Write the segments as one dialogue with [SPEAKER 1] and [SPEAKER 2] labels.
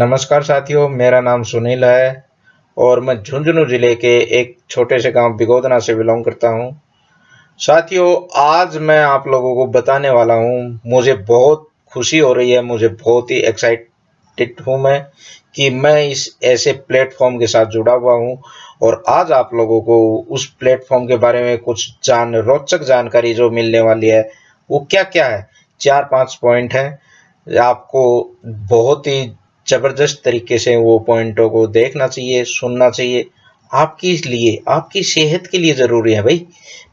[SPEAKER 1] नमस्कार साथियों, मेरा नाम सुनील है और मैं झुंझुनू ज़िले के एक छोटे से गाँव बिगोदना से बिलोंग करता हूँ। साथियों, आज मैं आप लोगों को बताने वाला हूँ, मुझे बहुत खुशी हो रही है, मुझे बहुत ही एक्साइटेड हूँ मैं कि मैं इस ऐसे प्लेटफॉर्म के साथ जुड़ा हुआ हूँ और आज आप लोगों को उस प्लेटफॉर्म के बारे में कुछ जान, रोचक जानकारी जो मिलने वाली है, वो क्या क्या है? चार पाँच पॉइंट है। आपको बहुत ही ज़बरदस्त तरीके से वो पॉइंटों को देखना चाहिए, सुनना चाहिए। आपकी लिए, आपकी सेहत के लिए ज़रूरी है भाई।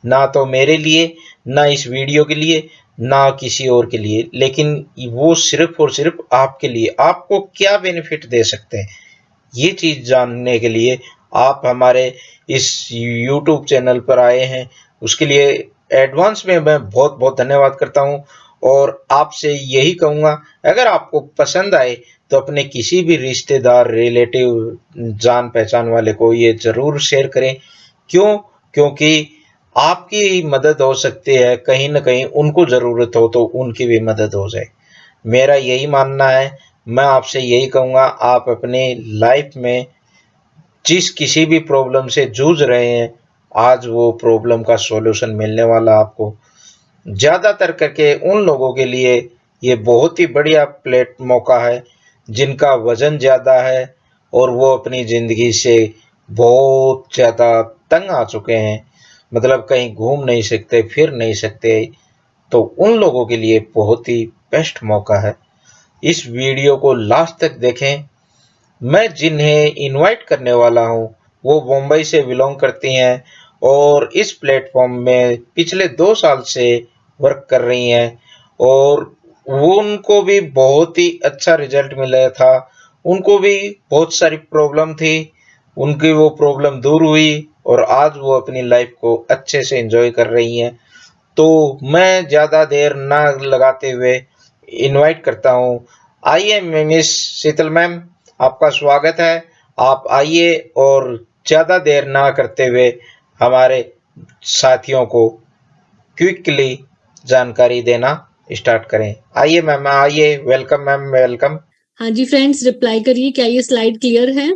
[SPEAKER 1] ना तो मेरे लिए, ना इस वीडियो के लिए, ना किसी और के लिए। लेकिन वो सिर्फ़ और सिर्फ़ आपके लिए। आपको क्या बेनिफिट दे सकते हैं? ये चीज़ जानने के लिए आप हमारे इस यूट्यूब चैनल पर आए हैं। उसके लिए एडवांस में मैं बहुत बहुत धन्यवाद करता हूँ। और आपसे यही कहूँगा, अगर आपको पसंद आए तो अपने किसी भी रिश्तेदार रिलेटिव जान पहचान वाले को ये ज़रूर शेयर करें। क्यों? क्योंकि आपकी मदद हो सकती है, कहीं ना कहीं उनको ज़रूरत हो तो उनकी भी मदद हो जाए। मेरा यही मानना है। मैं आपसे यही कहूँगा, आप अपनी लाइफ में जिस किसी भी प्रॉब्लम से जूझ रहे हैं, आज वो प्रॉब्लम का सॉल्यूशन मिलने वाला आपको। ज़्यादातर करके उन लोगों के लिए ये बहुत ही बढ़िया प्लेट मौका है। जिनका वज़न ज़्यादा है और वो अपनी ज़िंदगी से बहुत ज़्यादा तंग आ चुके हैं। मतलब कहीं घूम नहीं सकते, फिर नहीं सकते तो उन लोगों के लिए बहुत ही बेस्ट मौका है। इस वीडियो को लास्ट तक देखें। मैं जिन्हें इनवाइट करने वाला हूँ, वो मुंबई से बिलोंग करती हैं और इस प्लेटफॉर्म में पिछले दो साल से वर्क कर रही हैं और वो उनको भी बहुत ही अच्छा रिज़ल्ट मिला था। उनको भी बहुत सारी प्रॉब्लम थी। उनकी वो प्रॉब्लम दूर हुई और आज वो अपनी लाइफ को अच्छे से एंजॉय कर रही हैं। तो मैं ज़्यादा देर ना लगाते हुए इनवाइट करता हूँ। आइए मिस शीतल मैम, आपका स्वागत है। आप आइए और ज़्यादा देर ना करते हुए हमारे साथियों को क्विकली जानकारी देना। स्टार्ट करें। आइए मैम, आइए, वेलकम मैम, वेलकम।
[SPEAKER 2] हाँ जी फ्रेंड्स, रिप्लाई करिए, क्या ये स्लाइड क्लियर है?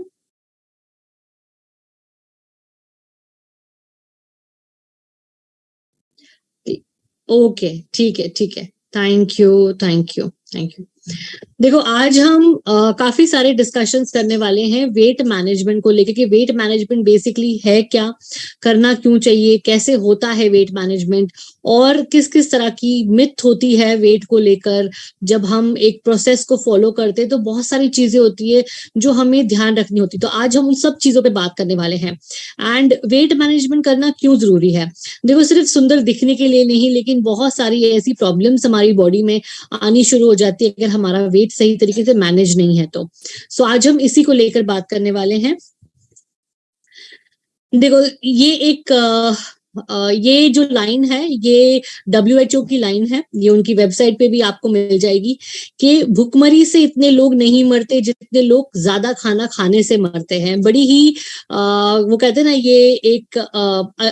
[SPEAKER 2] ओके, ठीक है ठीक है। Thank you thank you thank you देखो आज हम आ, काफ़ी सारे डिस्कशंस करने वाले हैं वेट मैनेजमेंट को लेकर कि वेट मैनेजमेंट बेसिकली है क्या? करना क्यों चाहिए? कैसे होता है वेट मैनेजमेंट और किस किस तरह की मिथ होती है वेट को लेकर? जब हम एक प्रोसेस को फॉलो करते हैं तो बहुत सारी चीज़ें होती है जो हमें ध्यान रखनी होती तो आज हम उन सब चीज़ों पे बात करने वाले हैं। एंड वेट मैनेजमेंट करना क्यों ज़रूरी है? देखो सिर्फ़ सुंदर दिखने के लिए नहीं लेकिन बहुत सारी ऐसी प्रॉब्लम्स हमारी बॉडी में आनी शुरू हो जाती है। अगर हमारा वेट सही तरीके से मैनेज नहीं है तो। सो so, आज हम इसी को लेकर बात करने वाले हैं। देखो ये एक ये जो लाइन है ये डब्ल्यूएचओ की लाइन है ये उनकी वेबसाइट पे भी आपको मिल जाएगी कि भुखमरी से इतने लोग नहीं मरते जितने लोग ज़्यादा खाना खाने से मरते हैं। बड़ी ही आ, वो कहते हैं ना ये एक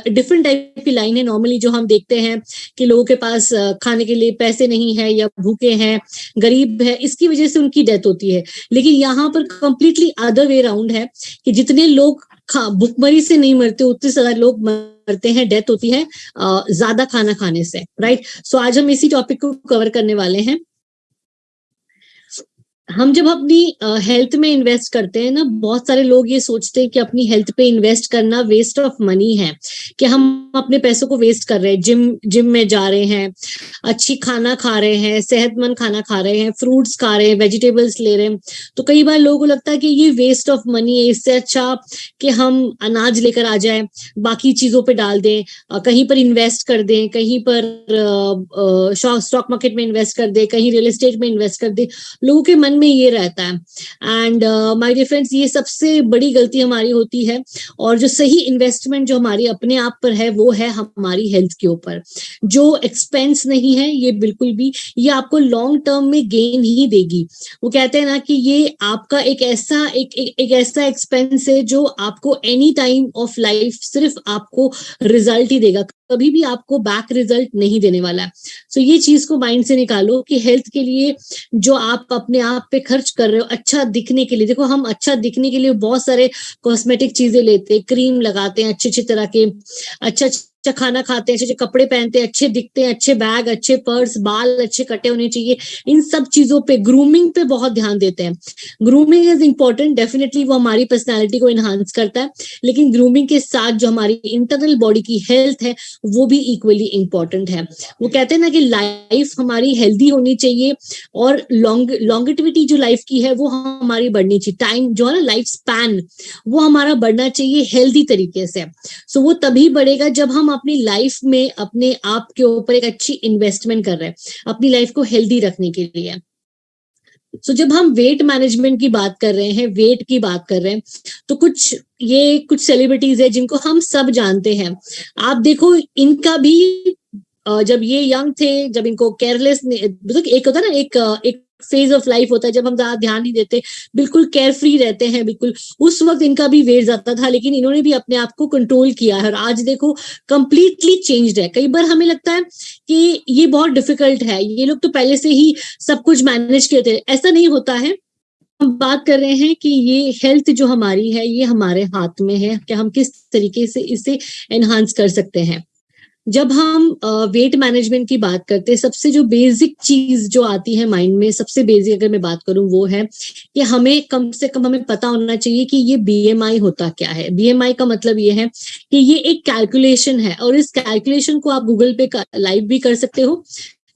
[SPEAKER 2] डिफरेंट टाइप की लाइन है। नॉर्मली जो हम देखते हैं कि लोगों के पास खाने के लिए पैसे नहीं है या भूखे हैं गरीब है इसकी वजह से उनकी डेथ होती है। लेकिन यहाँ पर कंप्लीटली अदर वे राउंड है कि जितने लोग भुखमरी से नहीं मरते, उतने ज़्यादा लोग मरते हैं डेथ होती है ज़्यादा खाना खाने से राइट सो आज हम इसी टॉपिक को कवर करने वाले हैं। हम जब अपनी हेल्थ में इन्वेस्ट करते हैं ना, बहुत सारे लोग ये सोचते हैं कि अपनी हेल्थ पे इन्वेस्ट करना वेस्ट ऑफ़ मनी है, कि हम अपने पैसों को वेस्ट कर रहे हैं जिम जिम में जा रहे हैं, अच्छी खाना खा रहे हैं, सेहतमंद खाना खा रहे हैं फ्रूट्स खा रहे हैं वेजिटेबल्स ले रहे हैं तो कई बार लोगों को लगता है कि ये वेस्ट ऑफ़ मनी है, इससे अच्छा कि हम अनाज लेकर आ जाए, बाकी चीज़ों पर डाल दें कहीं पर इन्वेस्ट कर दें, कहीं पर स्टॉक मार्केट में इन्वेस्ट कर दें, कहीं रियल इस्टेट में इन्वेस्ट कर दें, लोगों के मन में ये रहता है। एंड माय डियर फ्रेंड्स ये सबसे बड़ी गलती हमारी होती है और जो सही इन्वेस्टमेंट जो हमारी अपने आप पर है वो है हमारी हेल्थ के ऊपर। जो एक्सपेंस नहीं है ये बिल्कुल भी ये आपको लॉन्ग टर्म में गेन ही देगी। वो कहते हैं ना कि ये आपका एक ऐसा एक, एक, एक ऐसा एक्सपेंस है जो आपको एनी टाइम ऑफ़ लाइफ सिर्फ़ आपको रिज़ल्ट ही देगा। कभी भी आपको बैक रिज़ल्ट नहीं देने वाला है। सो so, ये चीज़ को माइंड से निकालो कि हेल्थ के लिए जो आप अपने आप पे खर्च कर रहे हो अच्छा दिखने के लिए। देखो, हम अच्छा दिखने के लिए बहुत सारे कॉस्मेटिक चीज़ें लेते हैं क्रीम लगाते हैं अच्छे अच्छे तरह के अच्छा अच्छा खाना खाते हैं अच्छे अच्छे कपड़े पहनते हैं अच्छे दिखते हैं अच्छे बैग अच्छे पर्स बाल अच्छे कटे होने चाहिए। इन सब चीज़ों पे ग्रूमिंग पे बहुत ध्यान देते हैं। ग्रूमिंग इज़ इंपॉर्टेंट डेफिनेटली वो हमारी पर्सनैलिटी को इन्हांस करता है लेकिन ग्रूमिंग के साथ जो हमारी इंटरनल बॉडी की हेल्थ है वो भी इक्वली इंपॉर्टेंट है। वो कहते हैं ना कि लाइफ हमारी हेल्दी होनी चाहिए और लॉन्ग लॉन्गेटिविटी जो लाइफ की है वो हमारी बढ़नी चाहिए। टाइम जो है ना लाइफ स्पैन वो हमारा बढ़ना चाहिए हेल्दी तरीके से सो। So, वो तभी बढ़ेगा जब हम अपनी लाइफ में अपने आप के ऊपर एक अच्छी इन्वेस्टमेंट कर रहे हैं अपनी लाइफ को हेल्दी रखने के लिए। सो so, जब हम वेट मैनेजमेंट की बात कर रहे हैं वेट की बात कर रहे हैं तो कुछ ये कुछ सेलिब्रिटीज है जिनको हम सब जानते हैं। आप देखो इनका भी जब ये यंग थे जब इनको केयरलेस मतलब एक होता ना एक एक फ़ेज़ ऑफ़ लाइफ होता है, जब हम ज़्यादा ध्यान नहीं देते, बिल्कुल केयर फ्री रहते हैं, बिल्कुल। उस वक्त इनका भी वेट जाता था, लेकिन इन्होंने भी अपने आप को कंट्रोल किया है। और आज देखो कंप्लीटली चेंज्ड है। कई बार हमें लगता है कि ये बहुत डिफ़िकल्ट है। ये लोग तो पहले से ही सब कुछ मैनेज किए थे ऐसा नहीं होता है। हम बात कर रहे हैं कि ये हेल्थ जो हमारी है, ये हमारे हाथ में है। कि हम किस तरीके से इसे एनहांस कर सकते हैं? जब हम वेट मैनेजमेंट की बात करते हैं, सबसे जो बेसिक चीज़ जो आती है माइंड में, सबसे बेसिक अगर मैं बात करूँ, वो है कि हमें कम से कम हमें पता होना चाहिए कि ये बीएमआई होता क्या है। बीएमआई का मतलब ये है कि ये एक कैलकुलेशन है और इस कैलकुलेशन को आप गूगल पे लाइव भी कर सकते हो।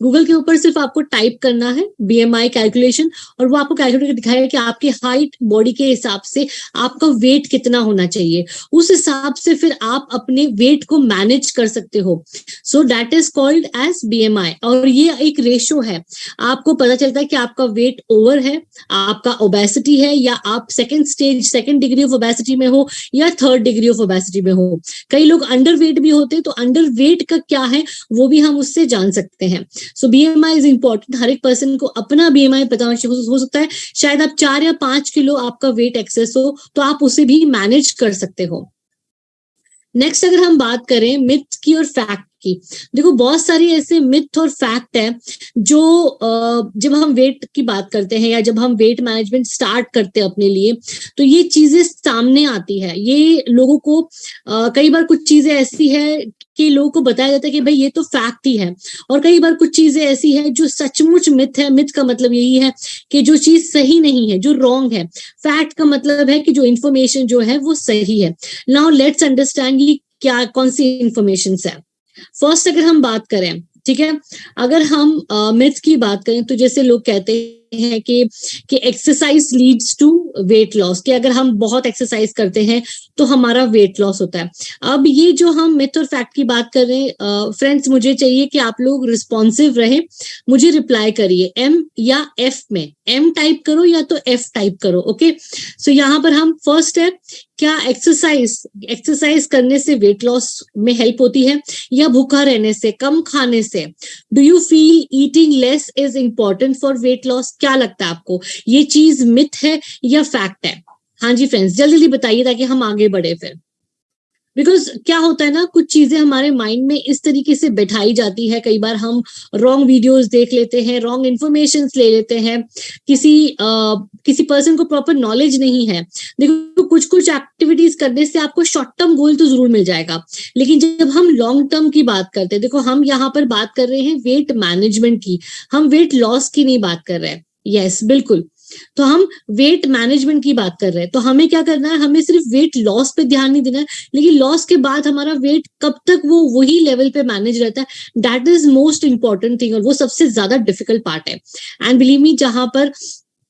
[SPEAKER 2] गूगल के ऊपर सिर्फ़ आपको टाइप करना है बीएमआई कैलकुलेशन और वो आपको कैलकुलेट दिखाएगा कि आपके हाइट बॉडी के हिसाब से आपका वेट कितना होना चाहिए। उस हिसाब से फिर आप अपने वेट को मैनेज कर सकते हो। So that is called as BMI और ये एक रेशो है। आपको पता चलता है कि आपका वेट ओवर है, आपका ओबेसिटी है, या आप second stage second degree of obesity में हो, या थर्ड डिग्री ऑफ़ ओबेसिटी में हो। कई लोग अंडर वेट भी होते हैं तो अंडर वेट का क्या है, वो भी हम उससे जान सकते हैं। So B M I is important हर एक पर्सन को अपना बी एम आई पता हो सकता है शायद आप चार या पाँच किलो आपका वेट एक्सेस हो तो आप उसे भी मैनेज कर सकते हो। नेक्स्ट अगर हम बात करें मिथ्स की और फैक्ट की। देखो, बहुत सारी ऐसे मिथ और फैक्ट है जो जब हम वेट की बात करते हैं या जब हम वेट मैनेजमेंट स्टार्ट करते हैं अपने लिए तो ये चीज़ें सामने आती है। ये लोगों को कई बार कुछ चीज़ें ऐसी है कि लोगों को बताया जाता है कि भाई ये तो फैक्ट ही है। और कई बार कुछ चीज़ें ऐसी है जो सचमुच मिथ है। मिथ का मतलब यही है कि जो चीज़ सही नहीं है, जो रॉन्ग है फैक्ट का मतलब है कि जो इन्फॉर्मेशन जो है वो सही है। नाउ लेट्स अंडरस्टैंड ये क्या, कौन सी इंफॉर्मेशन है। फ़र्स्ट अगर हम बात करें, ठीक है? अगर हम मिथ की बात करें तो जैसे लोग कहते हैं कि कि exercise leads to weight loss कि अगर हम बहुत एक्सरसाइज करते हैं तो हमारा वेट लॉस होता है। अब ये जो हम मिथ और फैक्ट की बात कर रहे हैं फ्रेंड्स मुझे चाहिए कि आप लोग रिस्पॉन्सिव रहे मुझे रिप्लाई करिए एम या एफ़ में। एम टाइप करो या तो एफ़ टाइप करो ओके सो so, यहाँ पर हम फ़र्स्ट है क्या एक्सरसाइज एक्सरसाइज करने से वेट लॉस में हेल्प होती है या भूखा रहने से कम खाने से? Do you feel eating less is important for weight loss क्या लगता है आपको? ये चीज़ मिथ है या फैक्ट है? हाँ जी फ्रेंड्स जल्दी जल्दी बताइए ताकि हम आगे बढ़े फिर। बिकॉज़ क्या होता है ना कुछ चीज़ें हमारे माइंड में इस तरीके से बैठाई जाती है। कई बार हम रॉन्ग वीडियोस देख लेते हैं रॉन्ग इन्फॉर्मेशन ले लेते हैं। किसी आ, किसी पर्सन को प्रॉपर नॉलेज नहीं है। देखो कुछ कुछ एक्टिविटीज़ करने से आपको शॉर्ट टर्म गोल तो ज़रूर मिल जाएगा। लेकिन जब हम लॉन्ग टर्म की बात करते हैं देखो हम यहाँ पर बात कर रहे हैं वेट मैनेजमेंट की। हम वेट लॉस की नहीं बात कर रहे हैं। यस yes, बिल्कुल। तो हम वेट मैनेजमेंट की बात कर रहे हैं। तो हमें क्या करना है? हमें सिर्फ़ वेट लॉस पे ध्यान नहीं देना है। लेकिन लॉस के बाद हमारा वेट कब तक वो वही लेवल पे मैनेज रहता है? That is most important thing और वो सबसे ज़्यादा डिफ़िकल्ट पार्ट है। एंड बिलीव मी जहाँ पर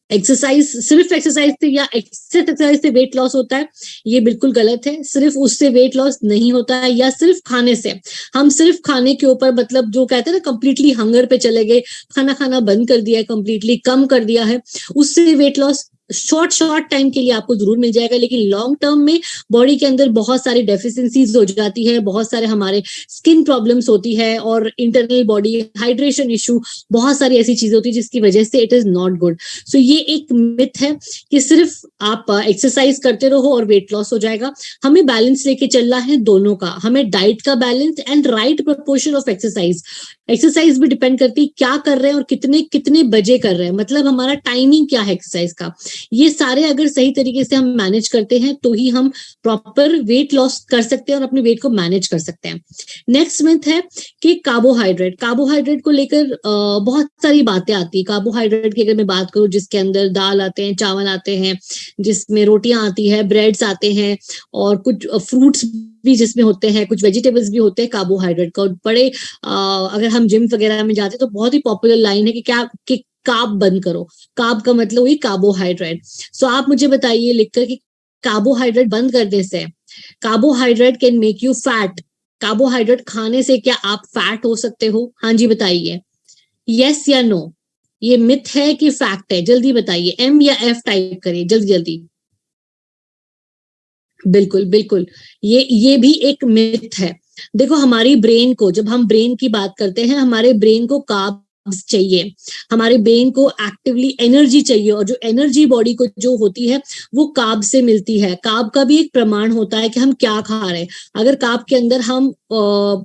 [SPEAKER 2] एक्सरसाइज सिर्फ़ एक्सरसाइज से या एक्सरसाइज से वेट लॉस होता है, ये बिल्कुल गलत है। सिर्फ़ उससे वेट लॉस नहीं होता है, या सिर्फ़ खाने से। हम सिर्फ़ खाने के ऊपर मतलब जो कहते हैं ना कंप्लीटली हंगर पे चले गए, खाना खाना बंद कर दिया है कंप्लीटली कम कर दिया है, उससे weight loss short short time के लिए आपको ज़रूर मिल जाएगा, लेकिन लॉन्ग टर्म में बॉडी के अंदर बहुत सारी डेफिशिएंसीज हो जाती है, बहुत सारे हमारे स्किन प्रॉब्लम्स होती है और इंटरनल बॉडी हाइड्रेशन इशू बहुत सारी ऐसी चीज़ें होती है जिसकी वजह से it is not good so ये एक मिथ है कि सिर्फ़ आप एक्सरसाइज करते रहो और वेट लॉस हो जाएगा। हमें बैलेंस लेके चलना है दोनों का। हमें डाइट का balance and right proportion of exercise exercise भी डिपेंड करती है क्या कर रहे हैं और कितने कितने बजे कर रहे हैं। मतलब हमारा टाइमिंग क्या है एक्सरसाइज का? ये सारे अगर सही तरीके से हम मैनेज करते हैं तो ही हम प्रॉपर वेट लॉस कर सकते हैं और अपने वेट को मैनेज कर सकते हैं। नेक्स्ट मिथ है कि कार्बोहाइड्रेट कार्बोहाइड्रेट को लेकर बहुत सारी बातें आती है। कार्बोहाइड्रेट की अगर मैं बात करूँ, जिसके अंदर दाल आते हैं, चावल आते हैं, जिसमें रोटियाँ आती है ब्रेड्स आते हैं और कुछ फ्रूट्स भी जिसमें होते हैं, कुछ वेजिटेबल्स भी होते हैं कार्बोहाइड्रेट का। और बड़े अगर हम जिम वगैरह में जाते हैं तो बहुत ही पॉपुलर लाइन है कि क्या, कि काब बंद करो। काब का मतलब हुई कार्बोहाइड्रेट सो आप मुझे बताइए लिखकर कि कार्बोहाइड्रेट बंद करने से carbohydrate can make you fat carbohydrate खाने से क्या आप फैट हो सकते हो? हाँ जी, बताइए। यस या नो ये मिथ है कि फैक्ट है? जल्दी बताइए। एम या एफ़ टाइप करिए, जल्दी जल्दी। बिल्कुल बिल्कुल। ये ये भी एक मिथ है। देखो, हमारी ब्रेन को, जब हम ब्रेन की बात करते हैं, हमारे ब्रेन को काब चाहिए। हमारे ब्रेन को एक्टिवली एनर्जी चाहिए और जो एनर्जी बॉडी को जो होती है, वो काब से मिलती है। काब का भी एक प्रमाण होता है कि हम क्या खा रहे हैं। अगर काब के अंदर हम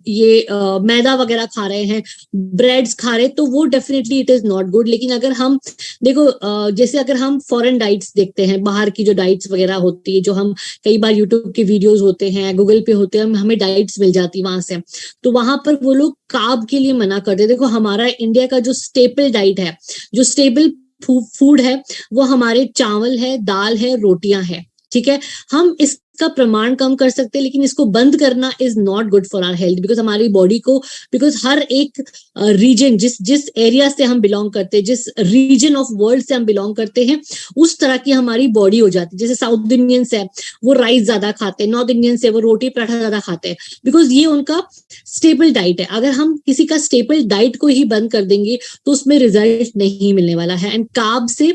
[SPEAKER 2] ये मैदा वगैरह खा रहे हैं ब्रेड्स खा रहे हैं तो वो definitely it is not good लेकिन अगर हम, देखो जैसे अगर हम फॉरेन डाइट्स देखते हैं, बाहर की जो डाइट्स वगैरह होती है, जो हम कई बार यूट्यूब के वीडियोज़ होते हैं गूगल पे होते हैं, हमें डाइट्स मिल जाती है वहाँ से। तो वहाँ पर वो लोग काब के लिए मना करते देखो, हमारा इंडिया का जो स्टेपल डाइट है, जो स्टेबल फ़ूड है, वो हमारे चावल है, दाल है, रोटियाँ है, ठीक है? हम इस का प्रमाण कम कर सकते हैं, लेकिन इसको बंद करना is not good for our health because हमारी बॉडी को बिकॉज़ हर एक रीजन जिस जिस एरिया से हम बिलोंग करते हैं, जिस रीजन ऑफ़ वर्ल्ड से हम बिलोंग करते हैं, उस तरह की हमारी बॉडी हो जाती है। जैसे साउथ इंडियंस है, वो राइस ज़्यादा खाते हैं नॉर्थ इंडियंस है, वो रोटी पराठा ज़्यादा खाते हैं बिकॉज़ ये उनका स्टेबल डाइट है। अगर हम किसी का स्टेबल डाइट को ही बंद कर देंगे तो उसमें रिज़ल्ट नहीं मिलने वाला है। एंड काब से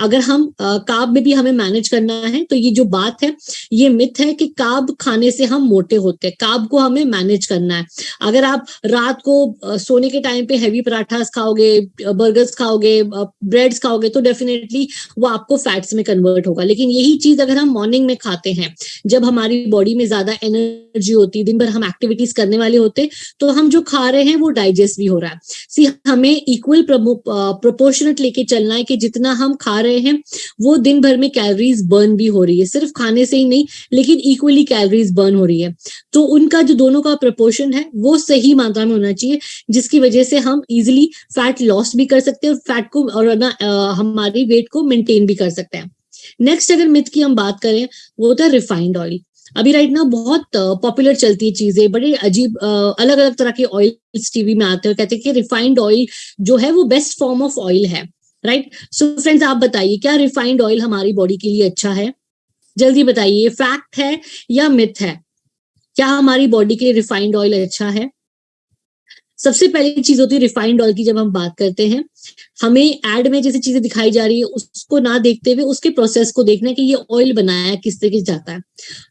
[SPEAKER 2] अगर हम काब में भी हमें मैनेज करना है तो ये जो बात है, ये मिथ है कि काब खाने से हम मोटे होते हैं, काब को हमें मैनेज करना है। अगर आप रात को सोने के टाइम पे हैवी पराठास खाओगे बर्गर्स खाओगे ब्रेड्स खाओगे तो डेफिनेटली वो आपको फैट्स में कन्वर्ट होगा। लेकिन यही चीज़ अगर हम मॉर्निंग में खाते हैं, जब हमारी बॉडी में ज़्यादा एनर्जी होती है, दिन भर हम एक्टिविटीज़ करने वाले होते तो हम जो खा रहे हैं वो डाइजेस्ट भी हो रहा है। सी हमें इक्वल प्रोपोर्शनट लेके चलना है कि जितना हम खा रहे हैं, वो दिन भर में कैलोरीज बर्न भी हो रही है। सिर्फ़ खाने से ही नहीं लेकिन इक्वली कैलोरीज बर्न हो रही है। तो उनका जो दोनों का प्रपोर्शन है, वो सही मात्रा में होना चाहिए, जिसकी वजह से हम इजिली फैट लॉस भी कर सकते हैं और फैट को और ना हमारी वेट को मेंटेन भी कर सकते हैं। नेक्स्ट अगर मिथ की हम बात करें, वो होता है रिफाइंड ऑयल अभी राइट ना बहुत पॉपुलर चलती है चीज़ें, बड़े अजीब अलग अलग तरह के ऑयल टीवी में आते हैं कहते हैं कि रिफाइंड ऑयल जो है, वो बेस्ट फॉर्म ऑफ़ ऑयल है राइट सो फ्रेंड्स आप बताइए, क्या रिफाइंड ऑयल हमारी बॉडी के लिए अच्छा है? जल्दी बताइए फैक्ट है या मिथ है? क्या हमारी बॉडी के लिए रिफाइंड ऑयल अच्छा है? सबसे पहली चीज़ होती है रिफाइंड ऑयल की जब हम बात करते हैं, हमें एड में जैसी चीज़ें दिखाई जा रही है, उसको ना देखते हुए, उसके प्रोसेस को देखना है कि ये ऑयल बनाया किस तरीके से जाता है।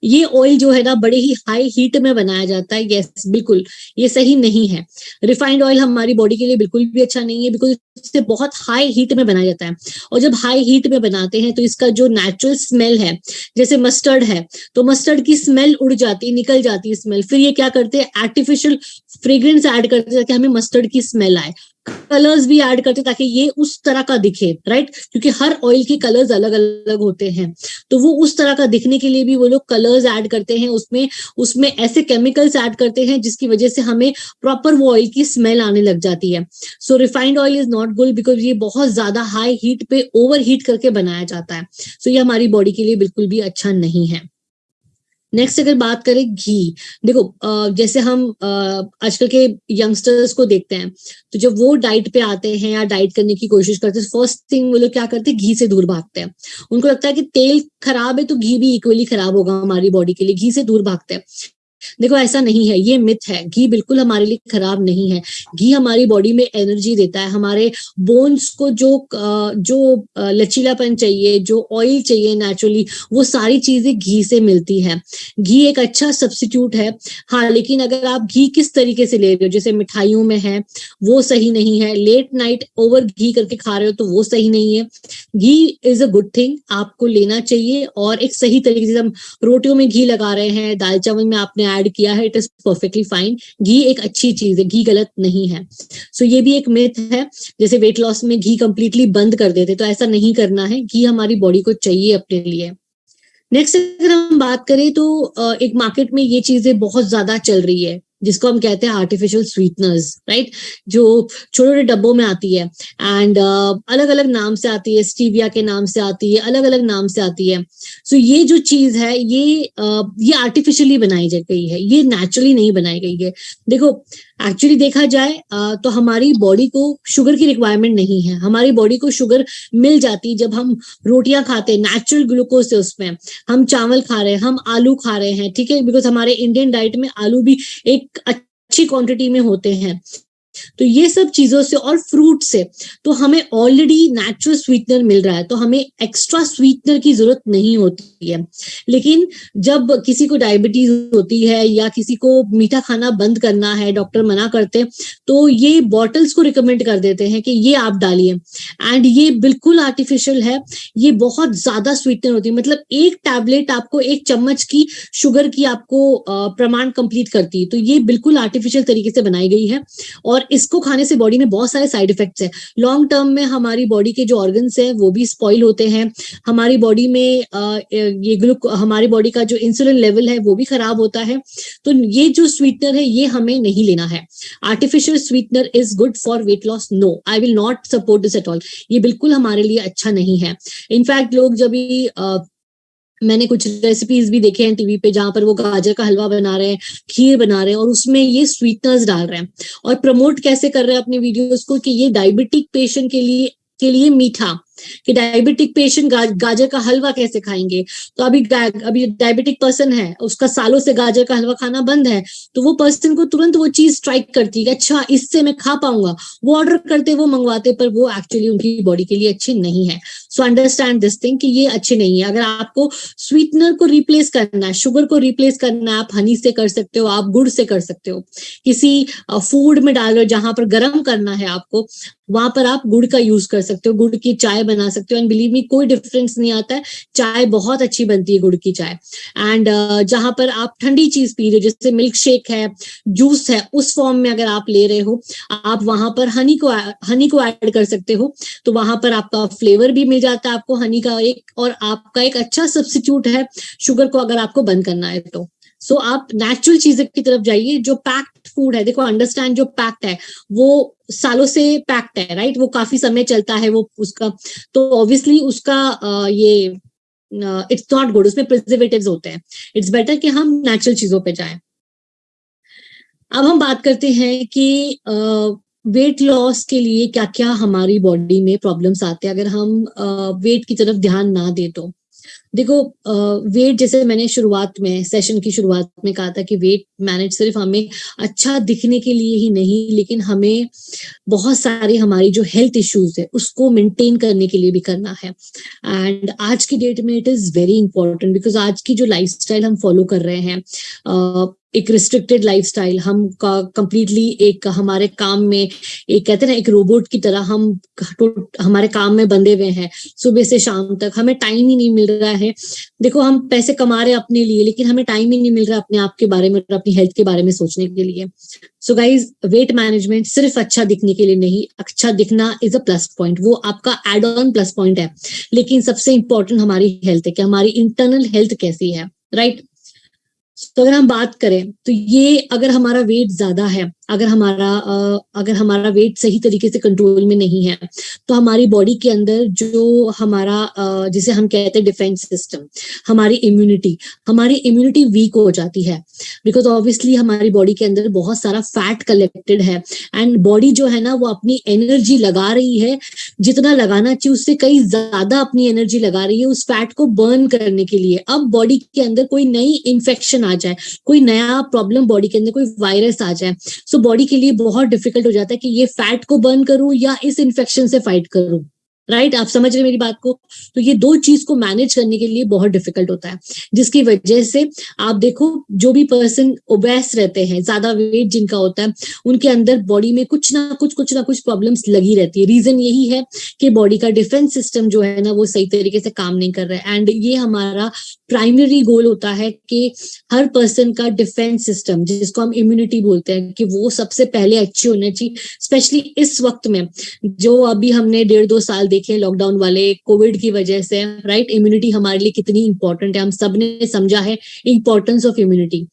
[SPEAKER 2] ये ऑयल जो है ना, बड़े ही हाई हीट में बनाया जाता है। यस बिल्कुल, ये सही नहीं है। रिफाइंड ऑयल हमारी बॉडी के लिए बिल्कुल भी अच्छा नहीं है बिकॉज़ इससे बहुत हाई हीट में बनाया जाता है। और जब हाई हीट में बनाते हैं तो इसका जो नेचुरल स्मेल है, जैसे मस्टर्ड है तो मस्टर्ड की स्मेल उड़ जाती, निकल जाती है स्मेल फिर ये क्या करते हैं आर्टिफिशियल फ्रेग्रेंस ऐड करते ताकि हमें मस्टर्ड की स्मेल आए। कलर्स भी ऐड करते ताकि ये उस तरह का दिखे राइट क्योंकि हर ऑयल के कलर्स अलग अलग होते हैं। तो वो उस तरह का दिखने के लिए भी वो लोग कलर्स ऐड करते हैं, उसमें उसमें ऐसे केमिकल्स ऐड करते हैं जिसकी वजह से हमें प्रॉपर वो ऑयल की स्मेल आने लग जाती है। So refined oil is not good because ये बहुत ज़्यादा हाई हीट पे ओवर हीट करके बनाया जाता है। सो so, ये हमारी बॉडी के लिए बिल्कुल भी अच्छा नहीं है। नेक्स्ट अगर बात करें घी, देखो जैसे हम आजकल के यंगस्टर्स को देखते हैं तो जब वो डाइट पे आते हैं या डाइट करने की कोशिश करते हैं फ़र्स्ट थिंग वो लोग क्या करते हैं? घी से दूर भागते हैं। उनको लगता है कि तेल खराब है तो घी भी इक्वली खराब होगा हमारी बॉडी के लिए, घी से दूर भागते हैं। देखो, ऐसा नहीं है, ये मिथ है। घी बिल्कुल हमारे लिए खराब नहीं है। घी हमारी बॉडी में एनर्जी देता है। हमारे बोन्स को जो जो लचीलापन चाहिए, जो ऑयल चाहिए नेचुरली वो सारी चीज़ें घी से मिलती है। घी एक अच्छा सब्सिट्यूट है। हाँ लेकिन अगर आप घी किस तरीके से ले रहे हो, जैसे मिठाइयों में है, वो सही नहीं है। लेट नाइट ओवर घी करके खा रहे हो तो वो सही नहीं है। Ghee is a good thing आपको लेना चाहिए और एक सही तरीके से हम रोटियों में घी लगा रहे हैं, दाल चावल में आपने ऐड किया है इट इज़ परफेक्टली फाइन घी एक अच्छी चीज़ है, घी गलत नहीं है। सो so ये भी एक मिथ है, जैसे वेट लॉस में घी कंप्लीटली बंद कर देते तो ऐसा नहीं करना है। घी हमारी बॉडी को चाहिए अपने लिए। नेक्स्ट अगर हम बात करें तो एक मार्केट में ये चीज़ें बहुत ज़्यादा चल रही है। जिसको हम कहते हैं आर्टिफिशियल स्वीटनर्स राइट जो छोटे छोटे डब्बों में आती है एंड uh, अलग अलग नाम से आती है स्टीविया के नाम से आती है अलग अलग नाम से आती है। सो so, ये जो चीज़ है ये uh, ये आर्टिफिशियली बनाई गई है ये नेचुरली नहीं बनाई गई है। देखो एक्चुअली देखा जाए uh, तो हमारी बॉडी को शुगर की रिक्वायरमेंट नहीं है। हमारी बॉडी को शुगर मिल जाती जब हम रोटियाँ खाते हैं नेचुरल ग्लूकोज से उसमें। हम चावल खा रहे हैं हम आलू खा रहे हैं ठीक है? बिकॉज़ हमारे इंडियन डाइट में आलू भी एक अच्छी क्वांटिटी में होते हैं। तो ये सब चीज़ों से और फ्रूट से तो हमें ऑलरेडी नेचुरल स्वीटनर मिल रहा है तो हमें एक्स्ट्रा स्वीटनर की ज़रूरत नहीं होती है। लेकिन जब किसी को डायबिटीज़ होती है या किसी को मीठा खाना बंद करना है डॉक्टर मना करते तो ये बॉटल्स को रिकमेंड कर देते हैं कि ये आप डालिए। एंड ये बिल्कुल आर्टिफिशियल है, ये बहुत ज़्यादा स्वीटनर होती है। मतलब एक टैबलेट आपको, एक चम्मच की शुगर की आपको प्रमाण कंप्लीट करती है। तो ये बिल्कुल आर्टिफिशियल तरीके से बनाई गई है। और इसको खाने से बॉडी में बहुत सारे साइड इफेक्ट्स है। लॉन्ग टर्म में हमारी बॉडी के जो ऑर्गन्स है, वो भी स्पॉइल होते हैं। हमारी बॉडी में ये ग्लूक हमारी बॉडी का जो इंसुलिन लेवल है, वो भी खराब होता है। तो ये जो स्वीटनर है, ये हमें नहीं लेना है। Artificial sweetener is good for weight loss no I will not support this at all ये बिल्कुल हमारे लिए अच्छा नहीं है। इनफैक्ट लोग जब भी मैंने कुछ रेसिपीज़ भी देखे हैं टीवी पे जहाँ पर वो गाजर का हलवा बना रहे हैं, खीर बना रहे हैं और उसमें ये स्वीटनर्स डाल रहे हैं। और प्रमोट कैसे कर रहे हैं अपने वीडियोस को कि ये डायबिटिक पेशेंट के लिए के लिए मीठा। कि डायबिटिक पेशेंट गा, गाजर का हलवा कैसे खाएँगे? तो अभी अभी डायबिटिक पर्सन है उसका सालों से गाजर का हलवा खाना बंद है तो वो पर्सन को तुरंत वो चीज़ स्ट्राइक करती है अच्छा इससे मैं खा पाऊँगा। वो ऑर्डर करते वो मंगवाते पर वो एक्चुअली उनकी बॉडी के लिए अच्छी नहीं है। सो अंडरस्टैंड दिस थिंग कि ये अच्छी नहीं है। अगर आपको स्वीटनर को रिप्लेस करना है शुगर को रिप्लेस करना है आप हनी से कर सकते हो आप गुड़ से कर सकते हो। किसी फ़ूड में डाल रहे हो जहाँ पर गर्म करना है आपको वहाँ पर आप गुड़ का यूज़ कर सकते हो गुड़ की चाय बना सकते हो। एंड बिलीव मी कोई डिफरेंस नहीं आता है। चाय बहुत अच्छी बनती है गुड़ की चाय। एंड uh, जहाँ पर आप ठंडी चीज़ पी रहे हो जैसे मिल्क शेक है जूस है उस फॉर्म में अगर आप ले रहे हो आप वहाँ पर हनी को हनी को ऐड कर सकते हो। तो वहाँ पर आपका फ्लेवर भी मिल जाता है आपको। हनी का एक और आपका एक अच्छा सब्सिट्यूट है शुगर को अगर आपको बंद करना है तो। सो so, आप नेचुरल चीज़ें की तरफ़ जाइए जो पैक्ड फ़ूड है देखो अंडरस्टैंड जो पैक्ड है वो सालों से पैक्ड है राइट वो काफ़ी समय चलता है वो उसका। तो ऑब्वियसली उसका आ, ये इट्स नॉट गुड उसमें प्रिजर्वेटिव होते हैं। इट्स बेटर कि हम नेचुरल चीज़ों पे जाएँ। अब हम बात करते हैं कि वेट लॉस के लिए क्या क्या हमारी बॉडी में प्रॉब्लम्स आते हैं। अगर हम वेट की तरफ़ ध्यान ना दे तो। देखो वेट जैसे मैंने शुरुआत में सेशन की शुरुआत में कहा था कि वेट मैनेज सिर्फ़ हमें अच्छा दिखने के लिए ही नहीं, लेकिन हमें बहुत सारे हमारी जो हेल्थ इश्यूज़ है, उसको मेंटेन करने के लिए भी करना है। एंड आज की डेट में it is very important because आज की जो लाइफस्टाइल हम फॉलो कर रहे हैं एक रिस्ट्रिक्टेड लाइफस्टाइल हम का कंप्लीटली एक हमारे काम में, एक कहते हैं ना, एक रोबोट की तरह हम हमारे काम में बंधे हुए हैं। सुबह से शाम तक हमें टाइम ही नहीं मिल रहा है। देखो, हम पैसे कमा रहे हैं अपने लिए, लेकिन हमें टाइम ही नहीं मिल रहा अपने आप के बारे में और अपनी हेल्थ के बारे में सोचने के लिए। सो गाइज़ वेट मैनेजमेंट सिर्फ़ अच्छा दिखने के लिए नहीं अच्छा दिखना इज़ अ प्लस पॉइंट वो आपका एड ऑन प्लस पॉइंट है। लेकिन सबसे इंपॉर्टेंट हमारी हेल्थ है कि हमारी इंटरनल हेल्थ कैसी है राइट right? तो अगर हम बात करें तो ये अगर हमारा वेट ज़्यादा है, अगर हमारा अगर हमारा वेट सही तरीके से कंट्रोल में नहीं है तो हमारी बॉडी के अंदर जो हमारा जिसे हम कहते हैं डिफेंस सिस्टम हमारी इम्यूनिटी हमारी इम्यूनिटी वीक हो जाती है। बिकॉज़ ऑब्वियसली हमारी बॉडी के अंदर बहुत सारा फैट कलेक्टेड है एंड बॉडी जो है ना, वो अपनी एनर्जी लगा रही है। जितना लगाना चाहिए, उससे कई ज़्यादा अपनी एनर्जी लगा रही है उस फैट को बर्न करने के लिए। अब बॉडी के अंदर कोई नई इन्फेक्शन आ जाए, कोई नया प्रॉब्लम बॉडी के अंदर कोई वायरस आ जाए सो so बॉडी के लिए बहुत डिफ़िकल्ट हो जाता है कि ये फैट को बर्न करूँ या इस इन्फेक्शन से फाइट करूँ। राइट आप समझ रहे मेरी बात को? तो ये दो चीज़ को मैनेज करने के लिए बहुत डिफ़िकल्ट होता है। जिसकी वजह से आप देखो, जो भी पर्सन ओबेस रहते हैं, ज़्यादा वेट जिनका होता है, उनके अंदर बॉडी में कुछ ना कुछ कुछ ना कुछ प्रॉब्लम्स लगी रहती है। रीजन यही है कि बॉडी का डिफेंस सिस्टम जो है ना, वो सही तरीके से काम नहीं कर रहा है। एंड ये हमारा प्राइमरी गोल होता है कि हर पर्सन का डिफेंस सिस्टम जिसको हम इम्यूनिटी बोलते हैं, कि वो सबसे पहले अच्छी होना चाहिए स्पेशली इस वक्त में, जो अभी हमने डेढ़ दो साल देखे लॉकडाउन वाले कोविड की वजह से राइट इम्यूनिटी हमारे लिए कितनी इंपॉर्टेंट है हम सबने समझा है इंपॉर्टेंस ऑफ़ इम्यूनिटी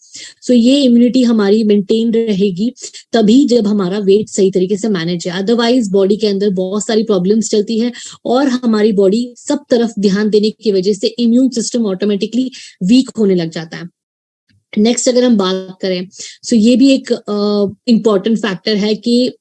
[SPEAKER 2] सो ये इम्यूनिटी हमारी मेंटेन रहेगी तभी जब हमारा वेट सही तरीके से मैनेज है। अदरवाइज़ बॉडी के अंदर बहुत सारी प्रॉब्लम्स चलती है और हमारी बॉडी सब तरफ़ ध्यान देने की वजह से इम्यून सिस्टम ऑटोमेटिकली वीक होने लग जाता है। नेक्स्ट अगर हम बात करें सो so ये भी एक इंपॉर्टेंट uh, फैक्टर है कि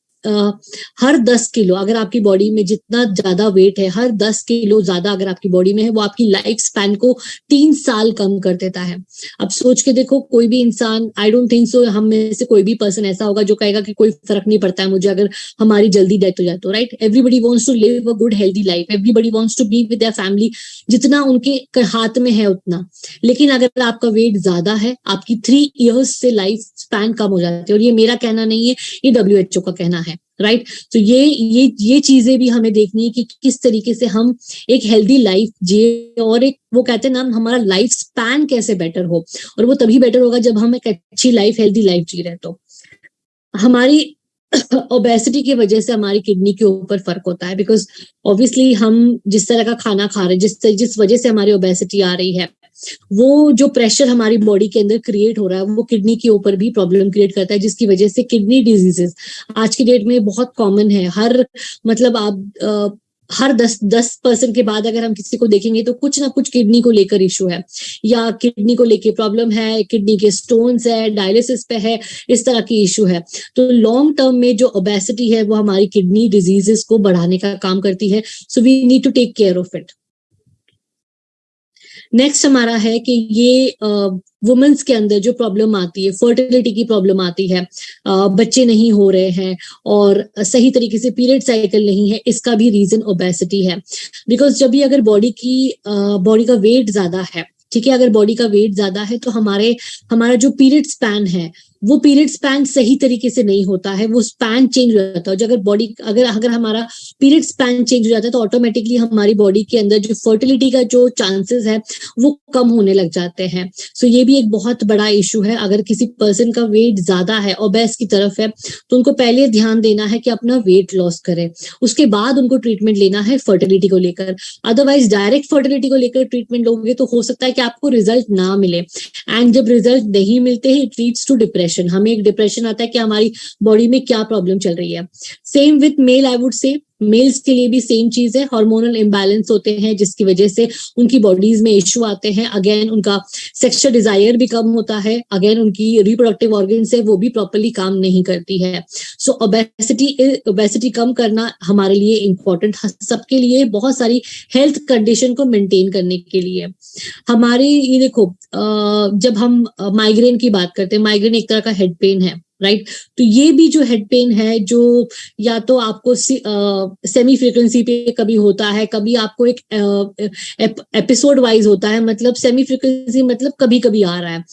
[SPEAKER 2] हर दस किलो, अगर आपकी बॉडी में जितना ज़्यादा वेट है, हर दस किलो ज़्यादा अगर आपकी बॉडी में है, वो आपकी लाइफ स्पैन को तीन साल कम कर देता है। अब सोच के देखो, कोई भी इंसान आई डोंट थिंक सो हम में से कोई भी पर्सन ऐसा होगा जो कहेगा कि कोई फ़र्क नहीं पड़ता है मुझे, अगर हमारी जल्दी डेथ हो जाए तो right everybody wants to live a good healthy life everybody wants to be with family जितना उनके हाथ में है उतना। लेकिन अगर आपका वेट ज़्यादा है, आपकी थ्री ईयर्स से लाइफ स्पैन कम हो जाती है। और ये मेरा कहना नहीं है, ये डब्ल्यूएचओ का कहना है। Right right? तो ये ये ये चीज़ें भी हमें देखनी है कि किस तरीके से हम एक हेल्दी लाइफ जिए और एक, वो कहते हैं ना, हमारा लाइफ स्पैन कैसे बेटर हो और वो तभी बेटर होगा जब हम एक अच्छी लाइफ हेल्दी लाइफ जी रहे तो हमारी ओबेसिटी की वजह से हमारी किडनी के ऊपर फ़र्क होता है बिकॉज़ ऑब्वियसली हम जिस तरह का खाना खा रहे हैं, जिस जिस वजह से हमारी ओबेसिटी आ रही है वो जो प्रेशर हमारी बॉडी के अंदर क्रिएट हो रहा है वो किडनी के ऊपर भी प्रॉब्लम क्रिएट करता है जिसकी वजह से किडनी डिजीजेस आज की डेट में बहुत कॉमन है। हर मतलब आप आ, हर दस दस परसेंट के बाद अगर हम किसी को देखेंगे तो कुछ ना कुछ किडनी को लेकर इशू है। या किडनी को लेकर प्रॉब्लम है किडनी के स्टोन्स है डायलिसिस पे है इस तरह की इशू है। तो लॉन्ग टर्म में जो ओबेसिटी है वो हमारी किडनी डिजीजेस को बढ़ाने का काम करती है। So we need to take care of it next हमारा है कि ये वुमेन्स के अंदर जो प्रॉब्लम आती है फर्टिलिटी की प्रॉब्लम आती है बच्चे नहीं हो रहे हैं और सही तरीके से पीरियड साइकिल नहीं है, इसका भी रीजन ओबेसिटी है। बिकॉज़ जब भी अगर बॉडी की बॉडी का वेट ज़्यादा है, ठीक है, अगर बॉडी का वेट ज़्यादा है तो हमारे, हमारा जो पीरियड स्पैन है वो पीरियड स्पैन सही तरीके से नहीं होता है, वो स्पैन चेंज हो जाता है। अगर बॉडी अगर अगर हमारा पीरियड स्पैन चेंज हो जाता है तो ऑटोमेटिकली हमारी बॉडी के अंदर जो फर्टिलिटी का जो चांसेस है, वो कम होने लग जाते हैं। सो so ये भी एक बहुत बड़ा इशू है। अगर किसी पर्सन का वेट ज़्यादा है और बेस की तरफ़ है तो उनको पहले ध्यान देना है कि अपना वेट लॉस करें। उसके बाद उनको ट्रीटमेंट लेना है फर्टिलिटी को लेकर। अदरवाइज़ डायरेक्ट फर्टिलिटी को लेकर ट्रीटमेंट लोगे तो हो सकता है कि आपको रिज़ल्ट ना मिले। एंड जब रिज़ल्ट नहीं मिलते ही it leads to depression depression हमें एक डिप्रेशन आता है कि हमारी बॉडी में क्या प्रॉब्लम चल रही है। Same with male I would say males के लिए भी सेम चीज़ है हार्मोनल इम्बैलेंस होते हैं, जिसकी वजह से उनकी बॉडीज में इश्यू आते हैं। अगेन उनका सेक्सुअल डिज़ायर भी कम होता है। अगेन उनकी रिप्रोडक्टिव ऑर्गन है, वो भी प्रॉपरली काम नहीं करती है। सो ओबेसिटी ओबेसिटी कम करना हमारे लिए इम्पोर्टेंट सबके लिए बहुत सारी हेल्थ कंडीशन को मेंटेन करने के लिए। हमारे, ये देखो जब हम माइग्रेन की बात करते हैं माइग्रेन एक तरह का हेड पेन है। Right right? तो ये भी जो हेड पेन है, जो या तो आपको सेमी फ्रिक्वेंसी पे कभी होता है, कभी आपको एक एपिसोड वाइज होता है मतलब सेमी फ्रिक्वेंसी मतलब कभी कभी आ रहा है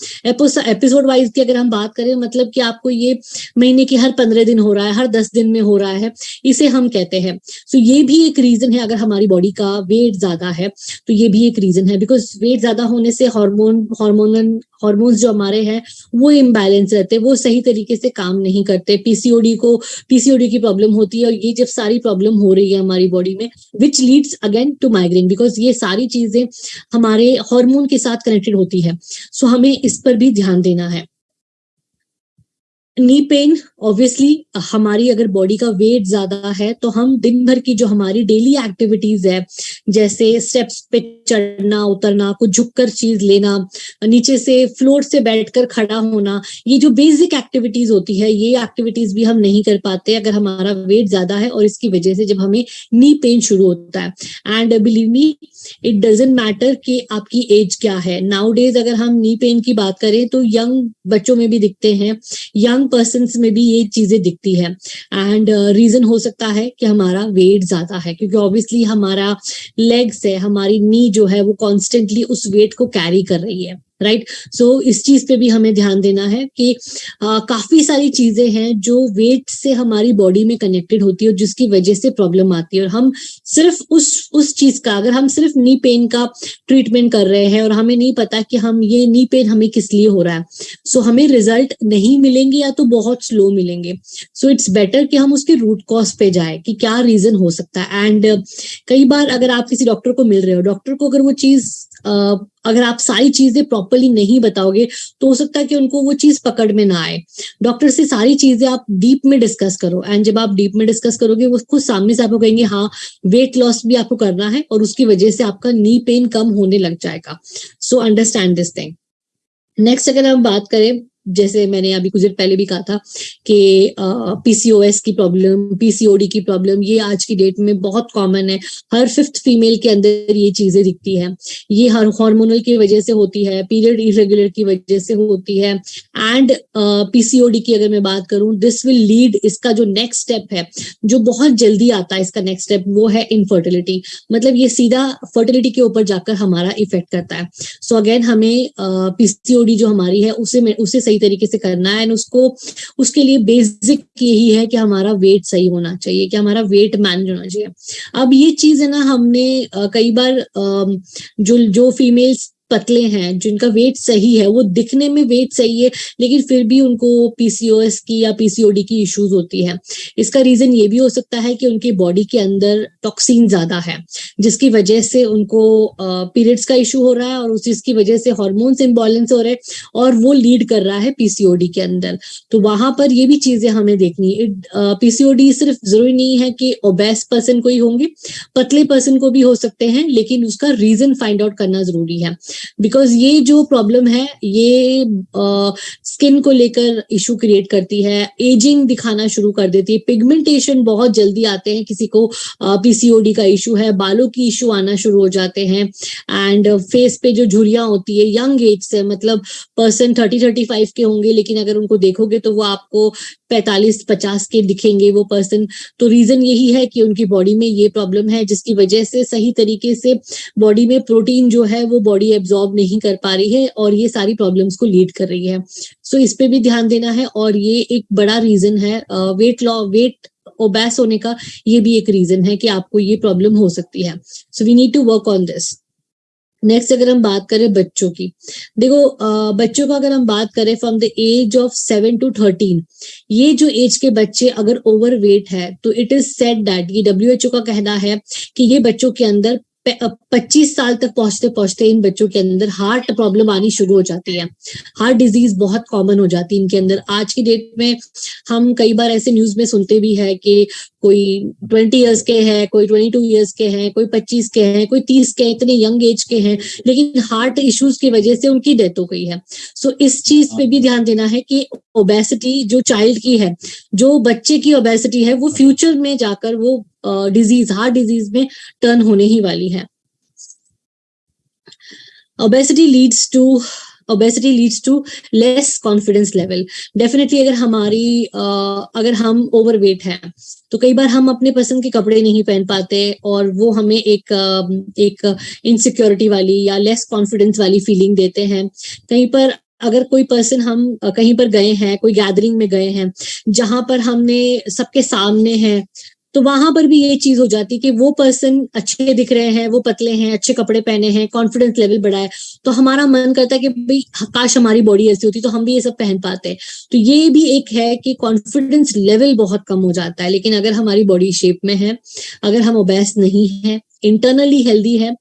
[SPEAKER 2] एपिसोड वाइज की अगर हम बात करें मतलब कि आपको ये महीने के हर पंद्रह दिन हो रहा है, हर दस दिन में हो रहा है, इसे हम कहते हैं सो so ये भी एक रीजन है अगर हमारी बॉडी का वेट ज़्यादा है तो ये भी एक रीजन है बिकॉज़ वेट ज़्यादा होने से हार्मोन हार्मोनल हॉर्मोन्स जो हमारे हैं, वो इम्बैलेंस रहते हैं, वो सही तरीके से काम नहीं करते। पीसीओडी को पीसीओडी की प्रॉब्लम होती है और ये जब सारी प्रॉब्लम हो रही है हमारी बॉडी में which leads again to migraine because ये सारी चीज़ें हमारे हॉर्मोन के साथ कनेक्टेड होती है। सो so हमें इस पर भी ध्यान देना है। नी पेन ऑब्वियसली हमारी अगर बॉडी का वेट ज़्यादा है तो हम दिन भर की जो हमारी डेली एक्टिविटीज़ है, जैसे स्टेप्स पे चढ़ना, उतरना, कुछ झुककर चीज़ लेना, नीचे से फ्लोर से बैठकर खड़ा होना, ये जो बेसिक एक्टिविटीज़ होती है, ये एक्टिविटीज़ भी हम नहीं कर पाते अगर हमारा वेट ज़्यादा है और इसकी वजह से जब हमें नी पेन शुरू होता है। And believe me it doesn't matter कि आपकी एज क्या है। नाउ डेज़ अगर हम नी पेन की बात करें तो यंग बच्चों में भी दिखते हैं यंग पर्सन में भी ये चीज़ें दिखती है। एंड रीजन uh, हो सकता है कि हमारा वेट ज़्यादा है क्योंकि ऑब्वियसली हमारा लेग्स है हमारी नी जो है वो कॉन्स्टेंटली उस वेट को कैरी कर रही है। Right right? सो so, इस चीज़ पे भी हमें ध्यान देना है कि आ, काफ़ी सारी चीज़ें हैं जो वेट से हमारी बॉडी में कनेक्टेड होती है और जिसकी वजह से प्रॉब्लम आती है। और हम सिर्फ़ उस उस चीज़ का अगर हम सिर्फ़ नी पेन का ट्रीटमेंट कर रहे हैं और हमें नहीं पता कि हम ये नी पेन हमें किस लिए हो रहा है। सो so, हमें रिज़ल्ट नहीं मिलेंगे या तो बहुत स्लो मिलेंगे। सो इट्स बेटर कि हम उसके रूट कॉज पे जाए कि क्या रीजन हो सकता है। एंड uh, कई बार अगर आप किसी डॉक्टर को मिल रहे हो डॉक्टर को अगर वो चीज़ अगर आप सारी चीज़ें प्रॉपरली नहीं बताओगे तो हो सकता है कि उनको वो चीज़ पकड़ में ना आए। डॉक्टर से सारी चीज़ें आप डीप में डिस्कस करो। एंड जब आप डीप में डिस्कस करोगे, वो खुद सामने से आपको कहेंगे हाँ वेट लॉस भी आपको करना है और उसकी वजह से आपका नी पेन कम होने लग जाएगा. So understand this thing next अगर हम बात करें जैसे मैंने अभी कुछ देर पहले भी कहा था कि पीसीओएस की प्रॉब्लम पीसीओडी की प्रॉब्लम ये आज की डेट में बहुत कॉमन है। हर फिफ्थ फीमेल के अंदर ये चीज़ें दिखती है। ये हर हार्मोनल की वजह से होती है पीरियड इरेगुलर की वजह से होती है। एंड पीसीओडी की अगर मैं बात करूँ दिस विल लीड इसका जो नेक्स्ट स्टेप है, जो बहुत जल्दी आता है इसका नेक्स्ट स्टेप वो है इनफर्टिलिटी मतलब ये सीधा फर्टिलिटी के ऊपर जाकर हमारा इफ़ेक्ट करता है। सो so अगेन हमें पीसीओडी जो हमारी है, उसे उसे सही तरीके से करना है एंड उसको, उसके लिए बेसिक यही है कि हमारा वेट सही होना चाहिए, कि हमारा वेट मैनेज होना चाहिए। अब ये चीज़ है ना, हमने कई बार जो जो फीमेल्स पतले हैं, जिनका वेट सही है, वो दिखने में वेट सही है, लेकिन फिर भी उनको पीसीओएस की या पीसीओडी की इश्यूज़ होती है। इसका रीजन ये भी हो सकता है कि उनकी बॉडी के अंदर टॉक्सिन ज़्यादा है, जिसकी वजह से उनको पीरियड्स का इशू हो रहा है और उस चीज़ की वजह से हॉर्मोन्स इम्बॉलेंस हो रहे हैं और वो लीड कर रहा है पीसीओडी के अंदर। तो वहाँ पर ये भी चीज़ें हमें देखनी है। पीसीओडी सिर्फ़ ज़रूरी नहीं है कि ओबेस पर्सन को ही होंगे, पतले पर्सन को भी हो सकते हैं, लेकिन उसका रीजन फाइंड आउट करना ज़रूरी है। बिकॉज़ ये जो प्रॉब्लम है, ये स्किन को लेकर इशू क्रिएट करती है एजिंग दिखाना शुरू कर देती है। पिगमेंटेशन बहुत जल्दी आते हैं किसी को पीसीओडी का इशू है बालों की इशू आना शुरू हो जाते हैं एंड फेस पे जो झुरियाँ होती है यंग एज से मतलब पर्सन थर्टी थर्टी फाइव के होंगे लेकिन अगर उनको देखोगे तो वो आपको पैतालीस पचास के दिखेंगे वो पर्सन तो रीजन यही है कि उनकी बॉडी में ये प्रॉब्लम है जिसकी वजह से सही तरीके से बॉडी में प्रोटीन जो है वो बॉडी एब्जॉर्ब नहीं कर पा रही है और ये सारी प्रॉब्लम्स को लीड कर रही है. सो so, इस पे भी ध्यान देना है और ये एक बड़ा रीजन है वेट लॉ वेट ओबैस होने का ये भी एक रीजन है कि आपको ये प्रॉब्लम हो सकती है। So we need to work on this next अगर हम बात करें बच्चों की। देखो बच्चों का अगर हम बात करें from the age of seven to thirteen ये जो एज के बच्चे अगर ओवरवेट है तो इट इज़ सेट दैट ये डब्ल्यू का कहना है कि ये बच्चों के अंदर पच्चीस साल तक पहुँचते पहुँचते इन बच्चों के अंदर हार्ट प्रॉब्लम आनी शुरू हो जाती है। हार्ट डिज़ीज़ बहुत कॉमन हो जाती है इनके अंदर। आज की डेट में हम कई बार ऐसे न्यूज़ में सुनते भी है कि कोई ट्वेंटी ईयर्स के हैं कोई ट्वेंटी टू ईयर्स के हैं कोई पच्चीस के हैं कोई तीस के हैं इतने यंग एज के हैं लेकिन हार्ट इश्यूज़ की वजह से उनकी डेथ हो गई है। सो so, इस चीज़ पे भी ध्यान देना है कि ओबेसिटी जो चाइल्ड की है जो बच्चे की ओबेसिटी है वो फ्यूचर में जाकर वो डिज़ीज़ हार्ट डिज़ीज़ में टर्न होने ही वाली है। Obesity leads to obesity leads to less confidence level definitely अगर हमारी अगर हम ओवर वेट हैं तो कई बार हम अपने पसंद के कपड़े नहीं पहन पाते और वो हमें एक एक इनसिक्योरिटी वाली या लेस कॉन्फिडेंस वाली फीलिंग देते हैं। कहीं पर अगर कोई पर्सन हम, कहीं पर गए हैं, कोई गैदरिंग में गए हैं, जहाँ पर हमने सबके सामने हैं तो वहाँ पर भी ये चीज़ हो जाती कि वो पर्सन अच्छे दिख रहे हैं, वो पतले हैं, अच्छे कपड़े पहने हैं कॉन्फिडेंस लेवल बढ़ा है तो हमारा मन करता है कि भाई, काश हमारी बॉडी ऐसी होती तो हम भी ये सब पहन पाते। हैं तो ये भी एक है कि कॉन्फिडेंस लेवल बहुत कम हो जाता है, लेकिन अगर हमारी बॉडी शेप में है, अगर हम ओबेस नहीं है इंटरनली हेल्दी है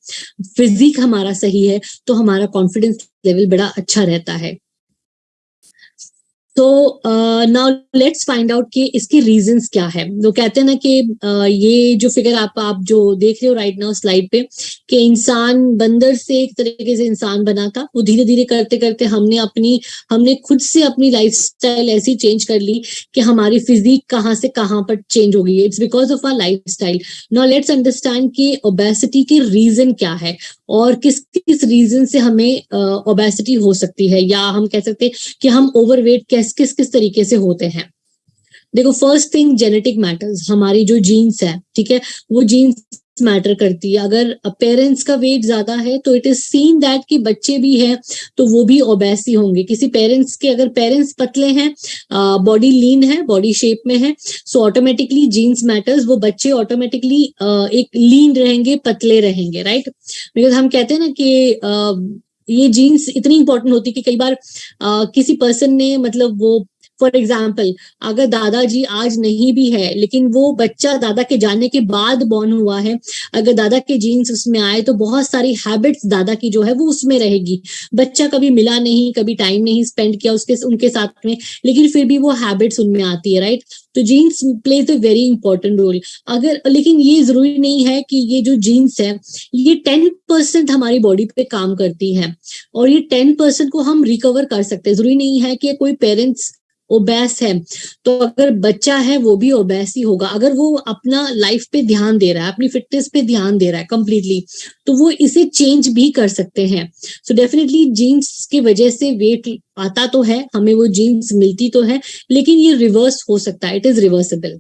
[SPEAKER 2] फिजिक हमारा सही है तो हमारा कॉन्फिडेंस लेवल बड़ा अच्छा रहता है। तो नाउ लेट्स फाइंड आउट कि इसके रीजंस क्या है। वो कहते हैं ना कि uh, ये जो फिगर आप आप जो देख रहे हो राइट नाउ स्लाइड पे कि इंसान बंदर से एक तरीके से इंसान बना था। वो धीरे धीरे करते करते हमने अपनी हमने खुद से अपनी लाइफस्टाइल ऐसी चेंज कर ली कि हमारी फिजिक कहाँ से कहाँ पर चेंज हो गई है। It's because of our lifestyle now let's understand कि ओबेसिटी के रीजन क्या है और किस किस रीजन से हमें ओबेसिटी uh, हो सकती है। या हम कह सकते हैं कि हम ओवरवेट कैसे किस किस किस तरीके से होते हैं? देखो फ़र्स्ट थिंग जेनेटिक मैटर्स हमारी जो जीन्स है, ठीक है, वो जीन्स मैटर करती है। अगर पेरेंट्स का वेट ज़्यादा है तो इट इज़ सीन दैट कि बच्चे भी हैं तो वो भी ओबेसी होंगे। किसी पेरेंट्स के अगर पेरेंट्स पतले हैं बॉडी लीन है बॉडी शेप में है सो ऑटोमेटिकली जीन्स मैटर्स वो बच्चे ऑटोमेटिकली एक लीन रहेंगे, पतले रहेंगे राइट बिकॉज़ हम कहते हैं ना कि ये जीन्स इतनी इंपॉर्टेंट होती है कि कई बार आ, किसी पर्सन ने मतलब वो फॉर एग्ज़ाम्पल अगर दादाजी आज नहीं भी है, लेकिन वो बच्चा दादा के जाने के बाद बॉर्न हुआ है, अगर दादा के जीन्स उसमें आए तो बहुत सारी हैबिट्स दादा की जो है वो उसमें रहेगी। बच्चा कभी मिला नहीं, कभी टाइम नहीं स्पेंड किया उसके, उनके साथ में, लेकिन फिर भी वो हैबिट्स उनमें आती है राइट तो genes plays a very important role अगर, लेकिन ये ज़रूरी नहीं है कि ये जो जीन्स है, ये टेन परसेंट हमारी बॉडी पे काम करती है, और ये टेन परसेंट को हम रिकवर कर सकते हैं। ज़रूरी नहीं है कि कोई पेरेंट्स ओबैस है तो अगर बच्चा है, वो भी ओबैस ही होगा। अगर वो अपना लाइफ पे ध्यान दे रहा है, अपनी फिटनेस पे ध्यान दे रहा है कंप्लीटली तो वो इसे चेंज भी कर सकते हैं। सो डेफिनेटली जीन्स की वजह से वेट आता तो है, हमें वो जीन्स मिलती तो है, लेकिन ये रिवर्स हो सकता है इट इज़ रिवर्सेबल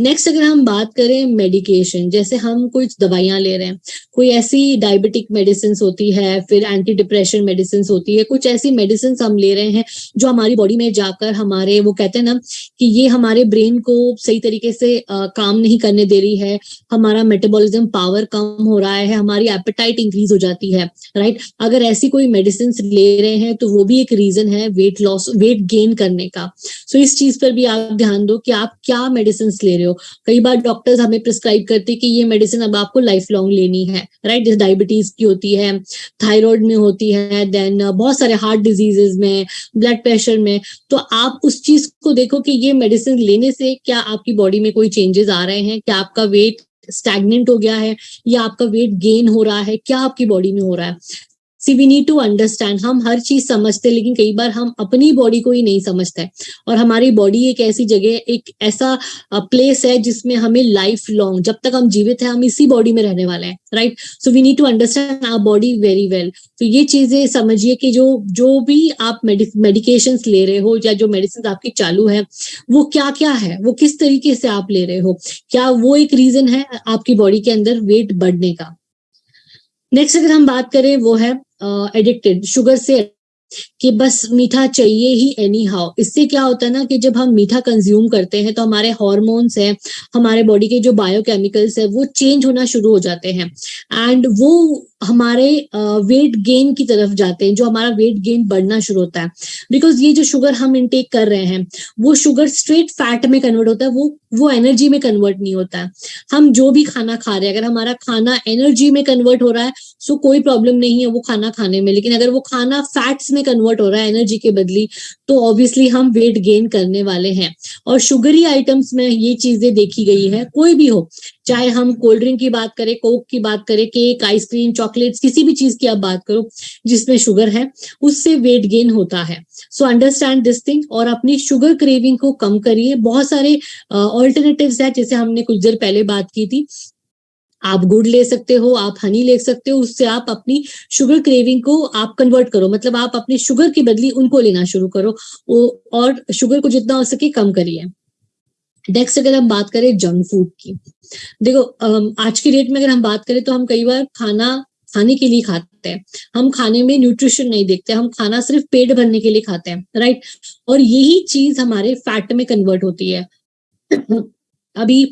[SPEAKER 2] नेक्स्ट अगर हम बात करें मेडिकेशन जैसे हम कुछ दवाइयाँ ले रहे हैं कोई ऐसी डायबिटिक मेडिसिन होती है फिर एंटी डिप्रेशन मेडिसिन होती है कुछ ऐसी मेडिसिन हम ले रहे हैं जो हमारी बॉडी में जाकर हमारे वो कहते हैं ना कि ये हमारे ब्रेन को सही तरीके से आ, काम नहीं करने दे रही है हमारा मेटाबॉलिज्म पावर कम हो रहा है हमारी एपेटाइट इंक्रीज हो जाती है राइट अगर ऐसी कोई मेडिसिन ले रहे हैं तो वो भी एक रीजन है वेट लॉस वेट गेन करने का। सो so, इस चीज़ पर भी आप ध्यान दो कि आप क्या मेडिसिन ले रहे हो। हो। कई बार डॉक्टर्स हमें प्रिस्क्राइब करते हैं कि ये मेडिसिन अब आपको लाइफ लॉन्ग लेनी है राइट जैसे डायबिटीज़ की होती है थायराइड में होती है देन बहुत सारे हार्ट डिजीजेज में ब्लड प्रेशर में। तो आप उस चीज़ को देखो कि ये मेडिसिन लेने से क्या आपकी बॉडी में कोई चेंजेस आ रहे हैं? क्या आपका वेट स्टैगनेंट हो गया है? या आपका वेट गेन हो रहा है? क्या आपकी बॉडी में हो रहा है? See we need to understand हम हर चीज़ समझते हैं, लेकिन कई बार हम अपनी बॉडी को ही नहीं समझते हैं। और हमारी बॉडी एक ऐसी जगह, एक ऐसा प्लेस है जिसमें हमें लाइफ लॉन्ग जब तक हम जीवित हैं, हम इसी बॉडी में रहने वाले हैं right so we need to understand our body very well तो ये चीज़ें समझिए कि जो जो भी आप मेडिकेशन ले रहे हो या जो मेडिसिन आपकी चालू है, वो क्या क्या है, वो किस तरीके से आप ले रहे हो? क्या वो एक रीजन है आपकी बॉडी के अंदर वेट बढ़ने का? नेक्स्ट अगर हम बात करें वो है एडिक्टेड शुगर से कि बस मीठा चाहिए ही एनी हाउ इससे क्या होता है ना कि जब हम मीठा कंज्यूम करते हैं तो हमारे हॉर्मोन्स है, हमारे बॉडी के जो बायोकेमिकल्स है, वो चेंज होना शुरू हो जाते हैं. एंड वो हमारे वेट गेन की तरफ़ जाते हैं, जो हमारा वेट गेन बढ़ना शुरू होता है. बिकॉज़ ये जो शुगर हम इनटेक कर रहे हैं, वो शुगर स्ट्रेट फैट में कन्वर्ट होता है, वो वो एनर्जी में कन्वर्ट नहीं होता. है हम जो भी खाना खा रहे हैं, अगर हमारा खाना एनर्जी में कन्वर्ट हो रहा है सो कोई प्रॉब्लम नहीं है वो खाना खाने में. लेकिन अगर वो खाना फैट्स में कन्वर्ट हो रहा है एनर्जी के बदली तो ऑब्वियसली हम वेट गेन करने वाले हैं। और शुगरी आइटम्स में ये चीज़ें देखी गई है, कोई भी हो, चाहे हम कोल्ड ड्रिंक की बात करें कोक की बात करें केक आइसक्रीम चॉकलेट्स किसी भी चीज़ की आप बात करो, जिसमें शुगर है, उससे वेट गेन होता है। सो अंडरस्टैंड दिस थिंग और अपनी शुगर क्रेविंग को कम करिए। बहुत सारे ऑल्टरनेटिव्स है, जैसे हमने कुछ देर पहले बात की थी। आप गुड़ ले सकते हो, आप हनी ले सकते हो, उससे आप अपनी शुगर क्रेविंग को आप कन्वर्ट करो। मतलब आप अपनी शुगर की बदली उनको लेना शुरू करो और शुगर को जितना हो सके कम करिए। नेक्स्ट अगर हम बात करें जंक फ़ूड की, देखो आज की डेट में अगर हम बात करें तो हम कई बार खाना, खाने के लिए खाते हैं। हम खाने में न्यूट्रिशन नहीं देखते, हम खाना सिर्फ़ पेट भरने के लिए खाते हैं राइट और यही चीज़ हमारे फैट में कन्वर्ट होती है। अभी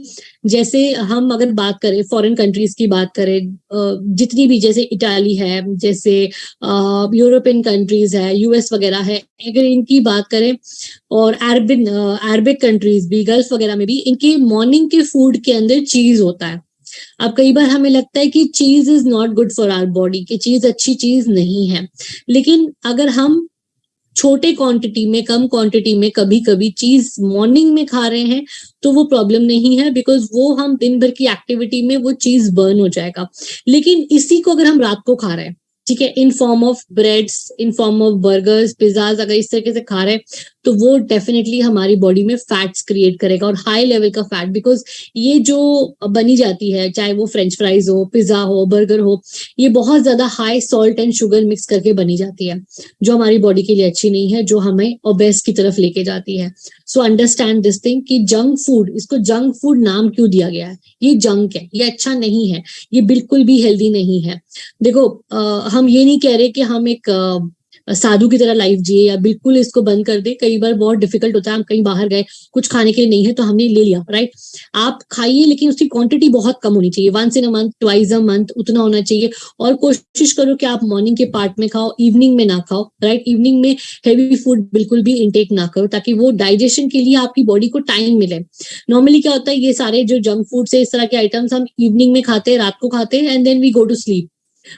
[SPEAKER 2] जैसे हम अगर बात करें फॉरेन कंट्रीज़ की बात करें जितनी भी जैसे इटाली है, जैसे यूरोपियन कंट्रीज़ है यूएस वगैरह है, अगर इनकी बात करें और अरबिन अरबिक कंट्रीज़ भी गल्फ वगैरह में भी, इनके मॉर्निंग के फ़ूड के अंदर चीज़ होता है। अब कई बार हमें लगता है कि चीज़ is not good for our body कि चीज़ अच्छी चीज़ नहीं है। लेकिन अगर हम छोटे क्वांटिटी में, कम क्वांटिटी में कभी कभी चीज़ मॉर्निंग में खा रहे हैं तो वो प्रॉब्लम नहीं है बिकॉज़ वो हम दिन भर की एक्टिविटी में वो चीज़ बर्न हो जाएगा। लेकिन इसी को अगर हम रात को खा रहे हैं, ठीक है in form of breads in form of burgers pizzas अगर इस तरीके से खा रहे हैं तो वो डेफिनेटली हमारी बॉडी में फैट्स क्रिएट करेगा और हाई लेवल का फैट बिकॉज़ ये जो बनी जाती है चाहे वो फ्रेंच फ्राइज हो पिज्जा हो बर्गर हो ये बहुत ज़्यादा high salt and sugar mix करके बनी जाती है जो हमारी बॉडी के लिए अच्छी नहीं है जो हमें ओबेस की तरफ़ लेके जाती है। सो अंडरस्टैंड दिस थिंग कि जंक फ़ूड इसको जंक फ़ूड नाम क्यों दिया गया है? ये जंक है ये अच्छा नहीं है ये बिल्कुल भी हेल्दी नहीं है। देखो आ, हम ये नहीं कह रहे कि हम एक साधु की तरह लाइफ जिए या बिल्कुल इसको बंद कर दे, कई बार बहुत डिफ़िकल्ट होता है, हम कहीं बाहर गए, कुछ खाने के लिए नहीं है तो हमने ले लिया राइट आप खाइए, लेकिन उसकी क्वांटिटी बहुत कम होनी चाहिए। Once in a month twice a month उतना होना चाहिए। और कोशिश करो कि आप मॉर्निंग के पार्ट में खाओ इवनिंग में ना खाओ राइट इवनिंग में हैवी फ़ूड बिल्कुल भी इनटेक ना करो, ताकि वो डाइजेशन के लिए आपकी बॉडी को टाइम मिले। नॉर्मली क्या होता है, ये सारे जो जंक फ़ूड से इस तरह के आइटम्स हम इवनिंग में खाते हैं, रात को खाते हैं and then we go to sleep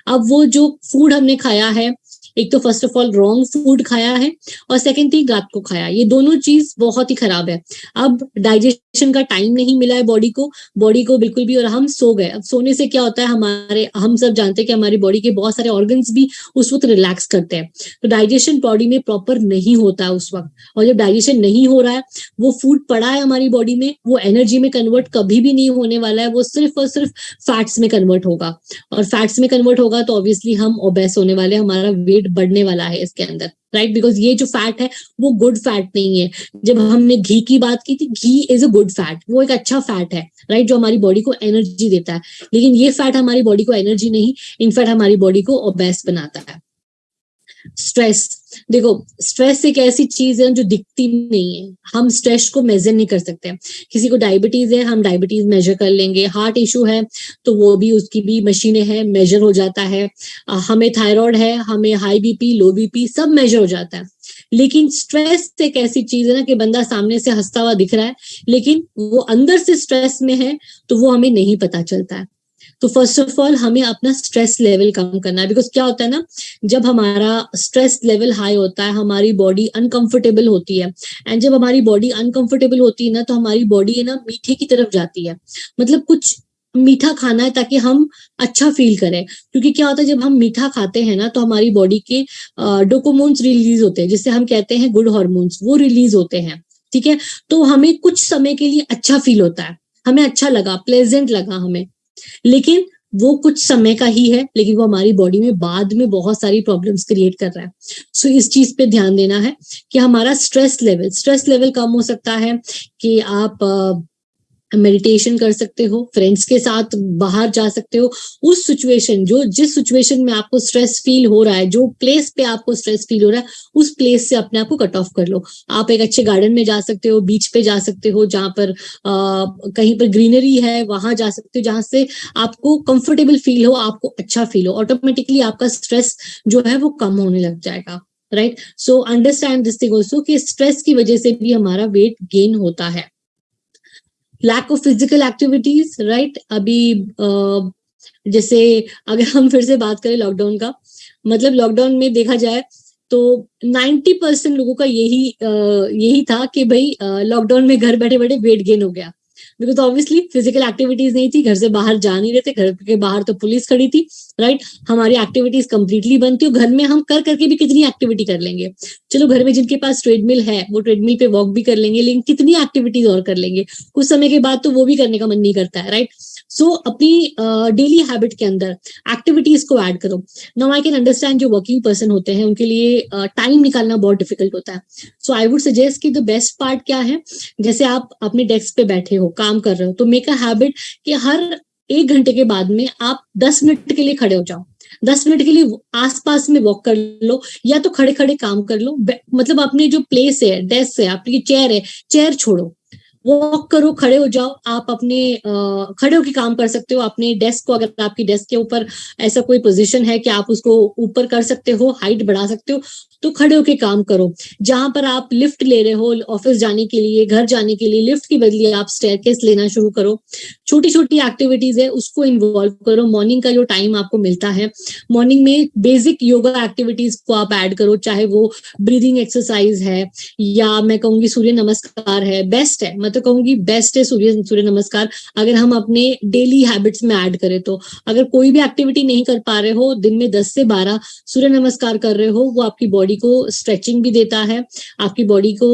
[SPEAKER 2] अब वो जो फ़ूड हमने खाया है एक तो first of all wrong food खाया है और सेकेंड थिंग रात को खाया ये दोनों चीज़ बहुत ही खराब है। अब डाइजेशन का टाइम नहीं मिला है बॉडी को। बॉडी को बिल्कुल भी और हम सो गए। अब सोने से क्या होता है? हमारे, हम सब जानते हैं कि हमारी बॉडी के बहुत सारे ऑर्गन्स भी उस वक्त रिलैक्स करते हैं। तो डाइजेशन बॉडी में प्रॉपर नहीं होता है उस वक्त। और जब डाइजेशन नहीं हो रहा है, वो फ़ूड पड़ा है हमारी बॉडी में, वो एनर्जी में कन्वर्ट कभी भी नहीं होने वाला है। वो सिर्फ़ और सिर्फ़ फैट्स में कन्वर्ट होगा। और फैट्स में कन्वर्ट होगा तो ऑब्वियसली हम ओबेस होने वाले हमारा वेट बढ़ने वाला है इसके अंदर राइट? बिकॉज़ ये जो फैट है, वो गुड फैट नहीं है जब हमने घी की बात की थी, ghee is a good fat वो एक अच्छा फैट है राइट? जो हमारी बॉडी को एनर्जी देता है लेकिन ये फैट हमारी बॉडी को एनर्जी नहीं इनफैक्ट हमारी बॉडी को ओबेस बनाता है स्ट्रेस देखो स्ट्रेस एक ऐसी चीज़ है जो दिखती नहीं है। हम स्ट्रेस को मेजर नहीं कर सकते। किसी को डायबिटीज़ है, हम डायबिटीज़ मेजर कर लेंगे। हार्ट इशू है तो वो भी, उसकी भी मशीनें हैं मेजर हो जाता है। हमें थायराइड है, हमें हाई बीपी लो बीपी सब मेजर हो जाता है। लेकिन स्ट्रेस एक ऐसी चीज़ है ना कि बंदा सामने से हंसता हुआ दिख रहा है, लेकिन वो अंदर से स्ट्रेस में है तो वो हमें नहीं पता चलता है। तो फ़र्स्ट ऑफ़ ऑल हमें अपना स्ट्रेस लेवल कम करना है। बिकॉज़ क्या होता है ना, जब हमारा स्ट्रेस लेवल हाई होता है, हमारी बॉडी अनकंफर्टेबल होती है। एंड जब हमारी बॉडी अनकंफर्टेबल होती है ना तो हमारी बॉडी है ना, मीठे की तरफ़ जाती है। मतलब कुछ मीठा खाना है ताकि हम अच्छा फील करें। क्योंकि क्या होता है, जब हम मीठा खाते हैं ना तो हमारी बॉडी के डोकोमोन्स रिलीज़ होते हैं। जिससे हम कहते हैं गुड हॉर्मोन्स वो रिलीज़ होते हैं। ठीक है? तो हमें कुछ समय के लिए अच्छा फील होता है। हमें अच्छा लगा प्लेजेंट लगा हमें। लेकिन वो कुछ समय का ही है लेकिन वो हमारी बॉडी में बाद में बहुत सारी प्रॉब्लम्स क्रिएट कर रहा है। सो so, इस चीज़ पे ध्यान देना है कि हमारा स्ट्रेस लेवल स्ट्रेस लेवल कम हो सकता है कि आप मेडिटेशन कर सकते हो फ्रेंड्स के साथ बाहर जा सकते हो। उस सिचुएशन जो जिस सिचुएशन में आपको स्ट्रेस फील हो रहा है जो प्लेस पे आपको स्ट्रेस फील हो रहा है उस प्लेस से अपने आप को कट ऑफ़ कर लो। आप एक अच्छे गार्डन में जा सकते हो बीच पे जा सकते हो जहाँ पर आ, कहीं पर ग्रीनरी है वहाँ जा सकते हो जहाँ से आपको कंफर्टेबल फील हो आपको अच्छा फील हो। ऑटोमेटिकली आपका स्ट्रेस जो है वो कम होने लग जाएगा right so understand this thing also कि स्ट्रेस की वजह से भी हमारा वेट गेन होता है। Lack of physical activities right अभी जैसे अगर हम फिर से बात करें लॉकडाउन का मतलब लॉकडाउन में देखा जाए तो 90 परसेंट लोगों का यही यही था कि भाई लॉकडाउन में घर बैठे बैठे वेट गेन हो गया। बिकॉज़ ऑब्वियसली फ़िज़िकल एक्टिविटीज़ नहीं थी, घर से बाहर जा नहीं रहे थे, घर के बाहर तो पुलिस खड़ी थी राइट हमारी एक्टिविटीज़ कंप्लीटली बंद थी घर में हम कर करके भी कितनी एक्टिविटी कर लेंगे। चलो घर में जिनके पास ट्रेडमिल है, वो ट्रेडमिल पे वॉक भी कर लेंगे, लेकिन कितनी एक्टिविटीज़ और कर लेंगे? कुछ समय के बाद तो वो भी करने का मन नहीं करता है राइट सो so, अपनी डेली uh, हैबिट के अंदर एक्टिविटीज़ को ऐड करो। नाउ आई कैन अंडरस्टैंड जो वर्किंग पर्सन होते हैं उनके लिए टाइम uh, निकालना बहुत डिफ़िकल्ट होता है। सो आई वुड सजेस्ट कि द बेस्ट पार्ट क्या है? जैसे आप अपने डेस्क पे बैठे हो काम कर रहे हो तो मेक अ हैबिट कि हर एक घंटे के बाद में आप दस मिनट के लिए खड़े हो जाओ। दस मिनट के लिए आसपास में वॉक कर लो या तो खड़े खड़े काम कर लो। मतलब अपने जो प्लेस है डेस्क है आपकी चेयर है चेयर छोड़ो। वॉक करो, खड़े हो जाओ। आप अपने खड़े होकर काम कर सकते हो। अपने डेस्क को, अगर आपकी डेस्क के ऊपर ऐसा कोई पोजीशन है कि आप उसको ऊपर कर सकते हो हाइट बढ़ा सकते हो। तो खड़े होके काम करो। जहाँ पर आप लिफ्ट ले रहे हो, ऑफ़िस जाने के लिए, घर जाने के लिए, लिफ्ट की बदली आप स्टेयर लेना शुरू करो। छोटी छोटी एक्टिविटीज़ है, उसको इन्वॉल्व करो। मॉर्निंग का जो टाइम आपको मिलता है मॉर्निंग में बेसिक योगा एक्टिविटीज़ को आप ऐड करो, चाहे वो ब्रीदिंग एक्सरसाइज है, या मैं कहूँगी सूर्य नमस्कार है बेस्ट है। मैं तो कहूँगी बेस्ट है सूर्य सूर्य नमस्कार, अगर हम अपने डेली हैबिट्स में ऐड करें तो। अगर कोई भी एक्टिविटी नहीं कर पा रहे हो, दिन में दस से बारह सूर्य नमस्कार कर रहे हो, वो आपकी बॉडी को स्ट्रेचिंग भी देता है आपकी बॉडी को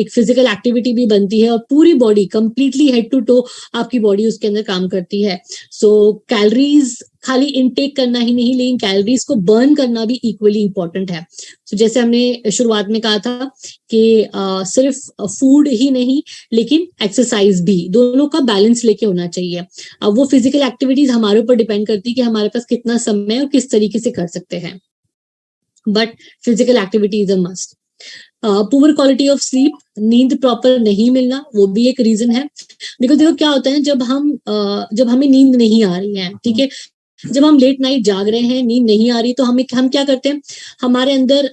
[SPEAKER 2] एक फ़िज़िकल एक्टिविटी भी बनती है और पूरी body completely head to toe आपकी बॉडी उसके अंदर काम करती है। सो so, कैलोरीज खाली इनटेक करना ही नहीं लेकिन कैलोरीज को बर्न करना भी इक्वली इंपॉर्टेंट है। तो so, जैसे हमने शुरुआत में कहा था कि सिर्फ़ फ़ूड ही नहीं लेकिन एक्सरसाइज भी दोनों का बैलेंस लेके होना चाहिए। अब वो फ़िज़िकल एक्टिविटीज़ हमारे ऊपर डिपेंड करती है कि हमारे पास कितना समय और किस तरीके से कर सकते हैं। But physical activity is a must poor quality of sleep नींद प्रॉपर नहीं मिलना वो भी एक रीजन है। बिकॉज़ देखो क्या होता है जब हम uh, जब हमें नींद नहीं आ रही है ठीक है? जब हम लेट नाइट जाग रहे हैं नींद नहीं आ रही तो हमें हम क्या करते हैं? हमारे अंदर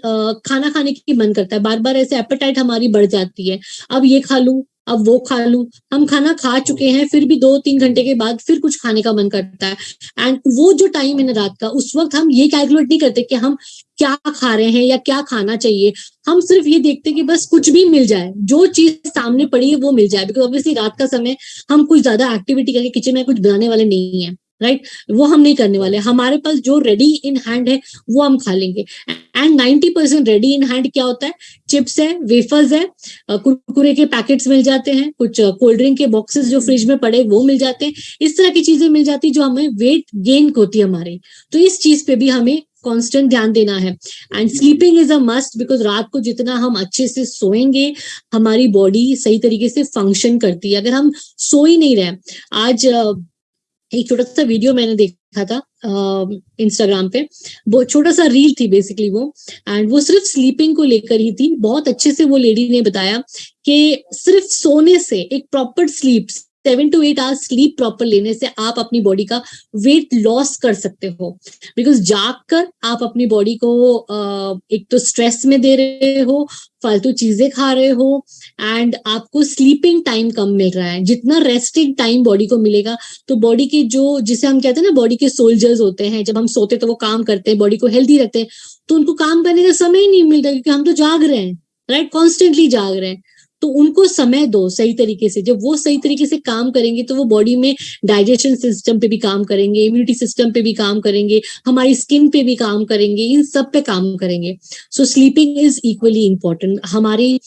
[SPEAKER 2] खाना खाने की मन करता है। बार बार ऐसे एपेटाइट हमारी बढ़ जाती है। अब ये खा लू अब वो खा लूँ। हम खाना खा चुके हैं, फिर भी दो तीन घंटे के बाद फिर कुछ खाने का मन करता है। एंड वो जो टाइम है ना रात का, उस वक्त हम ये कैलकुलेट नहीं करते कि हम क्या खा रहे हैं या क्या खाना चाहिए। हम सिर्फ़ ये देखते हैं कि बस कुछ भी मिल जाए। जो चीज़ सामने पड़ी है वो मिल जाए। बिकॉज़ ऑब्वियसली रात का समय हम कुछ ज़्यादा एक्टिविटी करके किचन में कुछ बनाने वाले नहीं है। राइट वो हम नहीं करने वाले। हमारे पास जो रेडी इन हैंड है, वो हम खा लेंगे। And ninety percent ready in hand क्या होता है? चिप्स है वेफर्स है कुरकुरे के पैकेट्स मिल जाते हैं, कुछ कोल्ड ड्रिंक के बॉक्सेस जो फ्रिज में पड़े, वो मिल जाते हैं। इस तरह की चीज़ें मिल जाती जो हमें वेट गेन होती है हमारी। तो इस चीज़ पे भी हमें कांस्टेंट ध्यान देना है। And sleeping is a must because रात को जितना हम अच्छे से सोएँगे, हमारी बॉडी सही तरीके से फ़ंक्शन करती है। अगर हम सो ही नहीं रहे, आज एक छोटा सा वीडियो मैंने देखा था इंस्टाग्राम पे। वो छोटा सा रील थी बेसिकली वो। एंड वो सिर्फ़ स्लीपिंग को लेकर ही थी। बहुत अच्छे से वो लेडी ने बताया कि सिर्फ़ सोने से एक proper sleep seven to eight hours sleep proper लेने से आप अपनी बॉडी का वेट लॉस कर सकते हो। बिकॉज़ जाग कर आप अपनी बॉडी को एक तो स्ट्रेस में दे रहे हो, फालतू चीज़ें खा रहे हो, एंड आपको स्लीपिंग टाइम कम मिल रहा है। जितना रेस्टिंग टाइम बॉडी को मिलेगा तो बॉडी के जो, जिसे हम कहते हैं ना, बॉडी के सोल्जर्स होते हैं, जब हम सोते तो वो काम करते हैं, बॉडी को हेल्थी रखते हैं तो उनको काम करने का समय ही नहीं मिलता क्योंकि हम तो जाग रहे हैं, राइट? कॉन्स्टेंटली जाग रहे हैं। तो उनको समय दो सही तरीके से। जब वो सही तरीके से काम करेंगे तो वो बॉडी में डाइजेशन सिस्टम पे भी काम करेंगे इम्यूनिटी सिस्टम पे भी काम करेंगे, हमारी स्किन पे भी काम करेंगे, इन सब पे काम करेंगे। So sleeping is equally important हमारी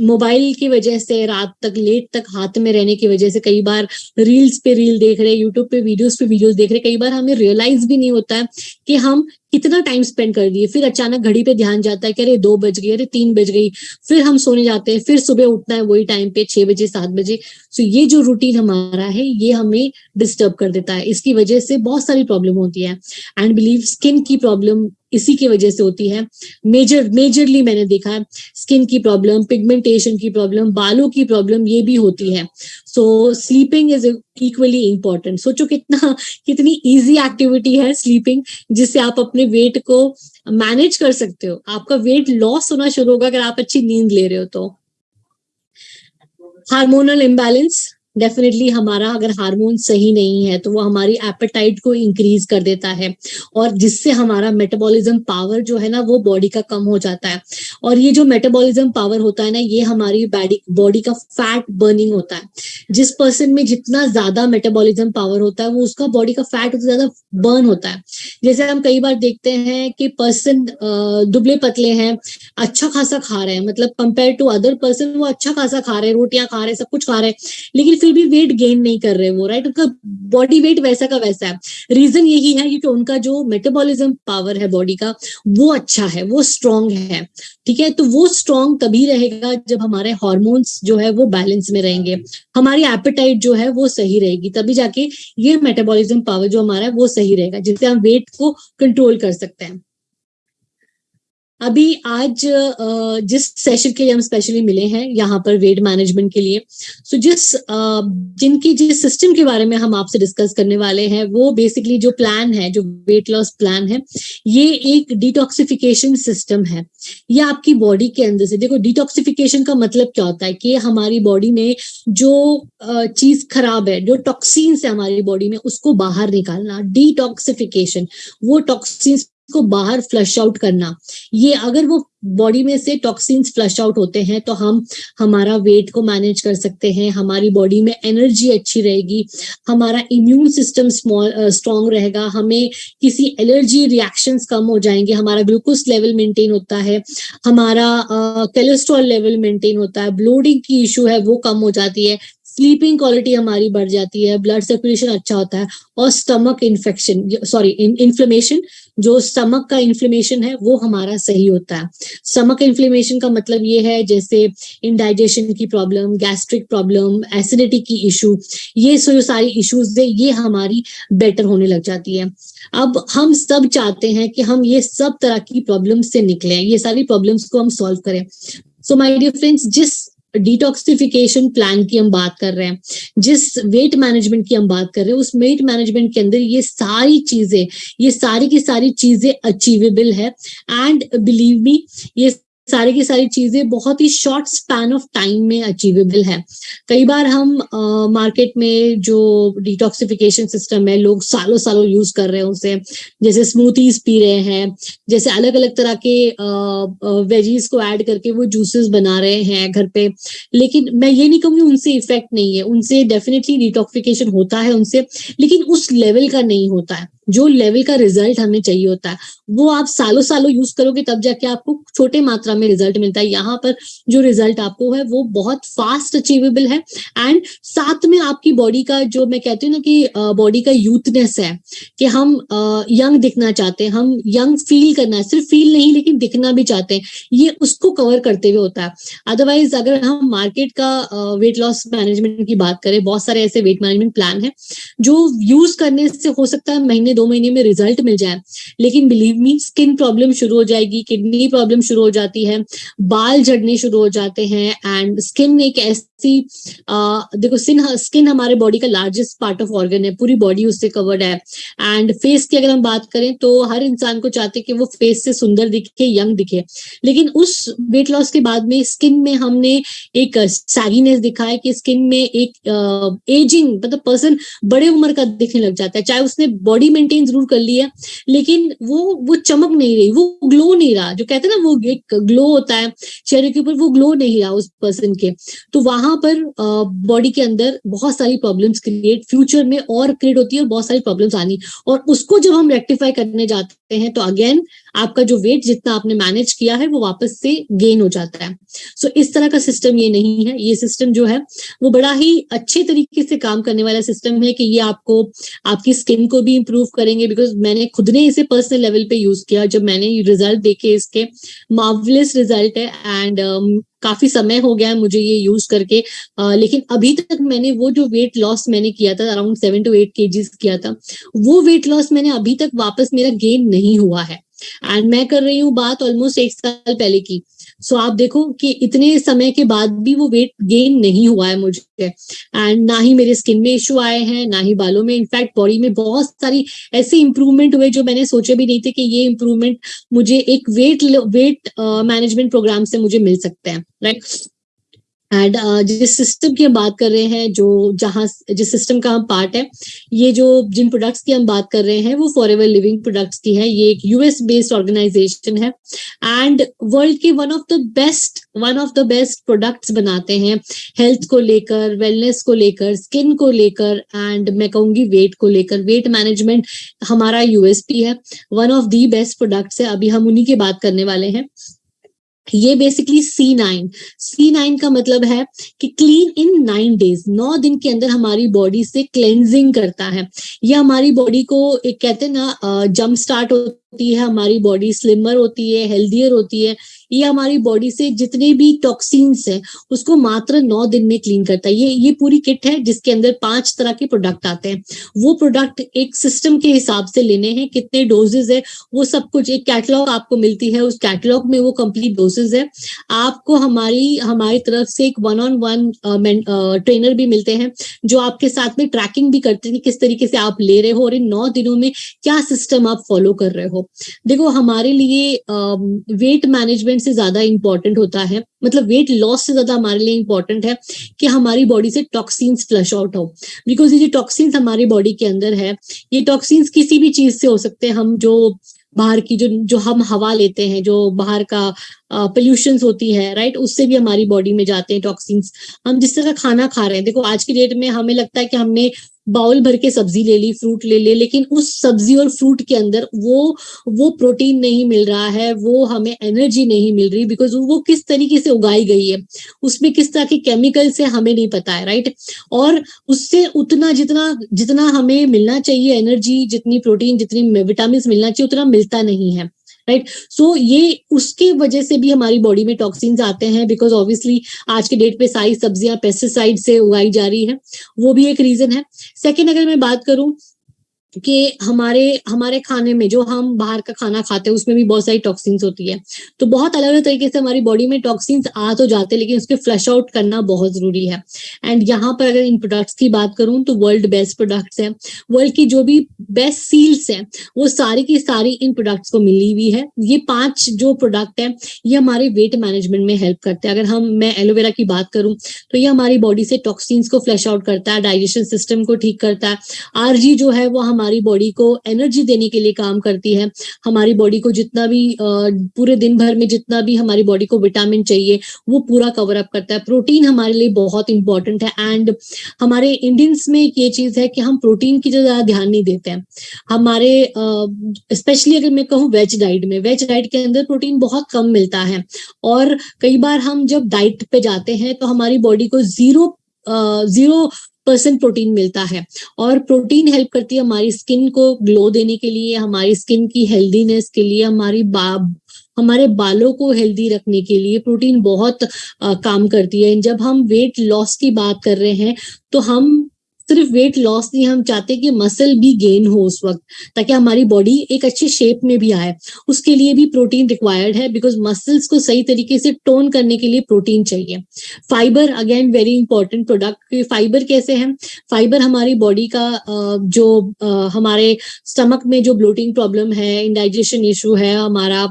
[SPEAKER 2] मोबाइल की वजह से, रात तक लेट तक हाथ में रहने की वजह से कई बार रील्स पे रील देख रहे यूट्यूब पे वीडियोस पे वीडियोस देख रहे, कई बार हमें रियलाइज़ भी नहीं होता है कि हम कितना टाइम स्पेंड कर दिए, फिर अचानक घड़ी पे ध्यान जाता है कि अरे दो बज गई, अरे तीन बज गई, फिर हम सोने जाते हैं, फिर सुबह उठना है वही टाइम पे छह बजे, सात बजे। सो ये जो रूटीन हमारा है, ये हमें डिस्टर्ब कर देता है। इसकी वजह से बहुत सारी प्रॉब्लम होती है। एंड बिलीव स्किन की प्रॉब्लम इसी की वजह से होती है। मेजर मेजरली मैंने देखा है स्किन की प्रॉब्लम पिगमेंटेशन की प्रॉब्लम बालों की प्रॉब्लम ये भी होती है। So sleeping is equally important सोचो कितना, कितनी इजी एक्टिविटी है स्लीपिंग जिससे आप अपने वेट को मैनेज कर सकते हो। आपका वेट लॉस होना शुरू होगा अगर आप अच्छी नींद ले रहे हो तो। हार्मोनल इम्बैलेंस डेफिनेटली हमारा अगर हार्मोन सही नहीं है तो वो हमारी एपेटाइट को इंक्रीज कर देता है और जिससे हमारा मेटाबॉलिज्म पावर जो है ना, वो बॉडी का कम हो जाता है। और ये जो मेटाबॉलिज्म पावर होता है ना, ये हमारी बॉडी का फैट बर्निंग होता है। जिस पर्सन में जितना ज़्यादा मेटाबॉलिज्म पावर होता है, वो उसका बॉडी का फैट उतना ज़्यादा बर्न होता है। जैसे हम कई बार देखते हैं कि पर्सन दुबले पतले हैं अच्छा खासा खा रहे हैं मतलब कंपेयर टू अदर पर्सन वो अच्छा खासा खा रहे हैं, रोटियाँ खा रहे हैं, सब कुछ खा रहे हैं, लेकिन फिर भी वेट गेन नहीं कर रहे वो राइट उनका बॉडी वेट वैसा का वैसा है। रीजन यही है क्योंकि उनका जो मेटाबॉलिज्म पावर है बॉडी का, वो अच्छा है, वो स्ट्रांग है, ठीक है? तो वो स्ट्रांग तभी रहेगा जब हमारे हॉर्मोन्स जो है वो बैलेंस में रहेंगे। हमारी एपेटाइट जो है वो सही रहेगी, तभी जाके ये मेटाबॉलिज्म पावर जो हमारा है वो सही रहेगा, जिससे हम वेट को कंट्रोल कर सकते हैं। अभी आज जिस सेशन के लिए हम स्पेशली मिले हैं, यहाँ पर वेट मैनेजमेंट के लिए सो जिस जिनकी, जिस सिस्टम के बारे में हम आपसे डिस्कस करने वाले हैं, वो बेसिकली जो प्लान है, जो वेट लॉस प्लान है, ये एक डिटॉक्सिफिकेशन सिस्टम है। ये आपकी बॉडी के अंदर से, देखो डिटॉक्सिफिकेशन का मतलब क्या होता है कि हमारी बॉडी में जो चीज़ खराब है, जो टॉक्सिन्स है हमारी बॉडी में, उसको बाहर निकालना डिटॉक्सिफिकेशन वो टॉक्सिन्स को बाहर फ्लश आउट करना। ये अगर वो बॉडी में से टॉक्सिन्स फ्लश आउट होते हैं तो हम, हमारा वेट को मैनेज कर सकते हैं, हमारी बॉडी में एनर्जी अच्छी रहेगी, हमारा इम्यून सिस्टम स्ट्रॉन्ग रहेगा, हमें किसी एलर्जी रिएक्शंस कम हो जाएँगे, हमारा ग्लूकोज लेवल मेंटेन होता है, हमारा कोलेस्ट्रॉल लेवल मेंटेन होता है ब्लोडिंग की इशू है, वो कम हो जाती है स्लीपिंग क्वालिटी हमारी बढ़ जाती है ब्लड सर्कुलेशन अच्छा होता है और स्टमक इन्फेक्शन सॉरी इन्फ्लेमेशन जो स्टमक का इन्फ्लेमेशन है, वो हमारा सही होता है। स्टमक इन्फ्लेमेशन का मतलब ये है, जैसे इनडाइजेशन की प्रॉब्लम गैस्ट्रिक प्रॉब्लम एसिडिटी की इशू ये जो सारी इश्यूज़ है, ये हमारी बेटर होने लग जाती है। अब हम सब चाहते हैं कि हम ये सब तरह की प्रॉब्लम से निकले, ये सारी प्रॉब्लम्स को हम सॉल्व करें। सो माय डियर फ्रेंड्स जिस डिटॉक्सिफिकेशन प्लान की हम बात कर रहे हैं, जिस वेट मैनेजमेंट की हम बात कर रहे हैं, उस वेट मैनेजमेंट के अंदर ये सारी चीज़ें, ये सारी की सारी चीज़ें अचीवेबल है। एंड बिलीव मी ये सारी की सारी चीज़ें बहुत ही शॉर्ट स्पैन ऑफ़ टाइम में अचीवेबल है। कई बार हम मार्केट uh, में जो डिटॉक्सिफिकेशन सिस्टम है लोग सालों सालों यूज़ कर रहे हैं उसे। जैसे स्मूथीज पी रहे हैं जैसे अलग अलग तरह के वेजीज को ऐड करके वो जूसेस बना रहे हैं घर पे। लेकिन मैं ये नहीं कहूँगी उनसे इफ़ेक्ट नहीं है उनसे डेफिनेटली डिटॉक्सिफिकेशन होता है उनसे लेकिन उस लेवल का नहीं होता है। जो लेवल का रिज़ल्ट हमें चाहिए होता है वो आप सालों सालों यूज़ करोगे तब जाके आपको छोटे मात्रा में रिज़ल्ट मिलता है। यहाँ पर जो रिज़ल्ट आपको है, वो बहुत फास्ट अचीवेबल है एंड साथ में आपकी बॉडी का जो मैं कहती हूँ ना कि बॉडी का यूथनेस है कि हम यंग दिखना चाहते हैं, हम यंग फील करना है सिर्फ़ फील नहीं लेकिन दिखना भी चाहते हैं, ये उसको कवर करते हुए होता है। अदरवाइज़ अगर हम मार्केट का वेट लॉस मैनेजमेंट की बात करें, बहुत सारे ऐसे वेट मैनेजमेंट प्लान है जो यूज़ करने से हो सकता है महीने, दो महीने में रिज़ल्ट मिल जाए। लेकिन बिलीव मी स्किन प्रॉब्लम शुरू हो जाएगी किडनी प्रॉब्लम शुरू हो जाती है, बाल झड़ने शुरू हो जाते हैं एंड स्किन एक ऐसी देखो स्किन स्किन हमारे बॉडी का लार्जेस्ट पार्ट ऑफ़ ऑर्गन है, पूरी बॉडी उससे कवर्ड है एंड फेस की अगर हम बात करें तो हर इंसान को चाहते कि वो फेस से सुंदर दिखे यंग दिखे। लेकिन उस वेट लॉस के बाद में स्किन में हमने एक सैगीनेस दिखा है कि स्किन में एक एजिंग मतलब पर्सन बड़े उम्र का दिखने लग जाता है, चाहे उसने बॉडी मेंटेन ज़रूर कर लिया लेकिन वो वो चमक नहीं रही, वो ग्लो नहीं रहा, जो कहते हैं ना वो एक ग्लो होता है चेहरे के ऊपर वो ग्लो नहीं रहा उस पर्सन के। तो वहाँ पर बॉडी के अंदर बहुत सारी प्रॉब्लम्स क्रिएट फ्यूचर में और क्रिएट होती है और बहुत सारी प्रॉब्लम्स आनी। और उसको जब हम रेक्टिफाई करने जाते हैं तो अगेन आपका जो वेट जितना आपने मैनेज किया है वो वापस से गेन हो जाता है। सो so, इस तरह का सिस्टम ये नहीं है। ये सिस्टम जो है वो बड़ा ही अच्छे तरीके से काम करने वाला सिस्टम है कि ये आपको आपकी स्किन को भी इम्प्रूव करेंगे बिकॉज़ मैंने खुद ने इसे पर्सनल लेवल पे यूज़ किया। जब मैंने रिज़ल्ट देखे इसके मार्वलेस रिज़ल्ट है। एंड काफ़ी समय हो गया है मुझे ये यूज़ करके। आ, लेकिन अभी तक मैंने वो जो वेट लॉस मैंने किया था अराउंड सेवन टू एट के किया था वो वेट लॉस मैंने अभी तक वापस मेरा गेन नहीं हुआ है। एंड मैं कर रही हूँ बात ऑलमोस्ट एक साल पहले की। सो आप देखो कि इतने समय के बाद भी वो वेट गेन नहीं हुआ है मुझे। एंड ना ही मेरे स्किन में इश्यू आए हैं, ना ही बालों में। इनफैक्ट बॉडी में बहुत सारी ऐसे इंप्रूवमेंट हुए जो मैंने सोचे भी नहीं थे कि ये इंप्रूवमेंट मुझे एक वेट वेट मैनेजमेंट प्रोग्राम से मुझे मिल सकते हैं राइट एंड uh, जिस सिस्टम की हम बात कर रहे हैं जो जहाँ जिस सिस्टम का हम पार्ट है ये जो जिन प्रोडक्ट्स की हम बात कर रहे हैं वो फॉर एवर लिविंग प्रोडक्ट्स की है। ये एक यूएस बेस्ड ऑर्गेनाइजेशन है। एंड वर्ल्ड के one of the best one of the best products बनाते हैं। हेल्थ को लेकर वेलनेस को लेकर स्किन को लेकर एंड मैं कहूँगी वेट को लेकर। वेट मैनेजमेंट हमारा यूएसपी है। One of the best products है। अभी हम उन्हीं की बात करने वाले हैं। ये basically C nine C nine का मतलब है कि क्लीन इन नाइन डेज़ नौ दिन के अंदर हमारी बॉडी से क्लेंजिंग करता है। यह हमारी बॉडी को एक कहते हैं ना जम्प स्टार्ट होता होती है, हमारी बॉडी स्लिमर होती है हेल्दियर होती है, ये हमारी बॉडी से जितने भी टॉक्सिन्स है, उसको मात्र नौ दिन में क्लीन करता है। ये ये पूरी किट है जिसके अंदर पाँच तरह के प्रोडक्ट आते हैं। वो प्रोडक्ट एक सिस्टम के हिसाब से लेने हैं, कितने डोजेज है, वो सब कुछ, एक कैटलॉग आपको मिलती है, उस कैटलॉग में वो कंप्लीट डोजेज है। आपको हमारी हमारी तरफ़ से एक वन ऑन वन ट्रेनर भी मिलते हैं, जो आपके साथ में ट्रैकिंग भी करते हैं किस तरीके से आप ले रहे हो और इन नौ दिनों में क्या सिस्टम आप फॉलो कर रहे हो। देखो, हमारे लिए वेट मैनेजमेंट से ज़्यादा इंपॉर्टेंट होता है। मतलब वेट लॉस से ज़्यादा हमारे लिए इंपॉर्टेंट है कि हमारी बॉडी से टॉक्सिन्स फ्लश आउट हो। बिकॉज़ ये जो टॉक्सिन्स हमारी बॉडी के अंदर है, ये टॉक्सिन्स किसी भी चीज़ से हो सकते हैं। हम जो बाहर की, जो जो हम हवा लेते हैं, जो बाहर का पोल्यूशन होती है राइट उससे भी हमारी बॉडी में जाते हैं टॉक्सिन्स हम जिस तरह खाना खा रहे हैं, देखो आज की डेट में हमें लगता है कि हमने बाउल भर के सब्ज़ी ले ली फ्रूट ले ले लेकिन उस सब्ज़ी और फ्रूट के अंदर वो वो प्रोटीन नहीं मिल रहा है, वो हमें एनर्जी नहीं मिल रही बिकॉज़ वो किस तरीके से उगाई गई है? उसमें किस तरह के केमिकल से हमें नहीं पता है राइट और उससे उतना जितना जितना हमें मिलना चाहिए एनर्जी जितनी प्रोटीन जितनी विटामिन मिलना चाहिए, उतना मिलता नहीं है। राइट सो ये उसके वजह से भी हमारी बॉडी में टॉक्सिन्स आते हैं बिकॉज़ ऑब्वियसली आज के डेट पे सारी सब्ज़ियाँ पेस्टिसाइड से उगाई जा रही है। वो भी एक रीजन है। सेकेंड अगर मैं बात करूँ कि हमारे हमारे खाने में, जो हम बाहर का खाना खाते हैं, उसमें भी बहुत सारी टॉक्सिन्स होती है। तो बहुत अलग अलग तरीके से हमारी बॉडी में टॉक्सिन्स आ तो जाते हैं, लेकिन उसके फ्लश आउट करना बहुत ज़रूरी है। एंड यहाँ पर अगर इन प्रोडक्ट्स की बात करूँ तो वर्ल्ड बेस्ट प्रोडक्ट्स है। वर्ल्ड की जो भी बेस्ट सील्स है, वो सारी की सारी इन प्रोडक्ट्स को मिली हुई है। ये पाँच जो प्रोडक्ट है, ये हमारे वेट मैनेजमेंट में हेल्प करते हैं। अगर हम, मैं एलोवेरा की बात करूँ तो ये हमारी बॉडी से टॉक्सिन्स को फ्लश आउट करता है डाइजेशन सिस्टम को ठीक करता है। आरजी जो है, वो हमारी हमारी बॉडी को एनर्जी देने के लिए काम करती है। हमारी बॉडी को जितना भी पूरे दिन भर में जितना भी हमारी बॉडी को विटामिन चाहिए, वो पूरा कवर अप करता है। प्रोटीन हमारे लिए बहुत इंपॉर्टेंट है। एंड हमारे इंडियंस में एक ये चीज़ है कि हम प्रोटीन की ज़्यादा ध्यान नहीं देते हैं। हमारे स्पेशली अगर मैं कहूँ वेज डाइट में वेज डाइट के अंदर प्रोटीन बहुत कम मिलता है। और कई बार हम जब डाइट पे जाते हैं तो हमारी बॉडी को ज़ीरो ज़ीरो परसेंट प्रोटीन मिलता है। और प्रोटीन हेल्प करती है हमारी स्किन को ग्लो देने के लिए हमारी स्किन की हेल्दीनेस के लिए हमारी बा हमारे बालों को हेल्दी रखने के लिए प्रोटीन बहुत आ, काम करती है। जब हम वेट लॉस की बात कर रहे हैं तो हम सिर्फ़ वेट लॉस नहीं, हम चाहते कि मसल भी गेन हो उस वक्त, ताकि हमारी बॉडी एक अच्छी शेप में भी आए। उसके लिए भी प्रोटीन रिक्वायर्ड है बिकॉज़ मसल्स को सही तरीके से टोन करने के लिए प्रोटीन चाहिए। Fibre again very important product fibre कैसे है? फाइबर हमारी बॉडी का जो हमारे स्टमक में जो ब्लोटिंग प्रॉब्लम है इंडाइजेशन इशू है, हमारा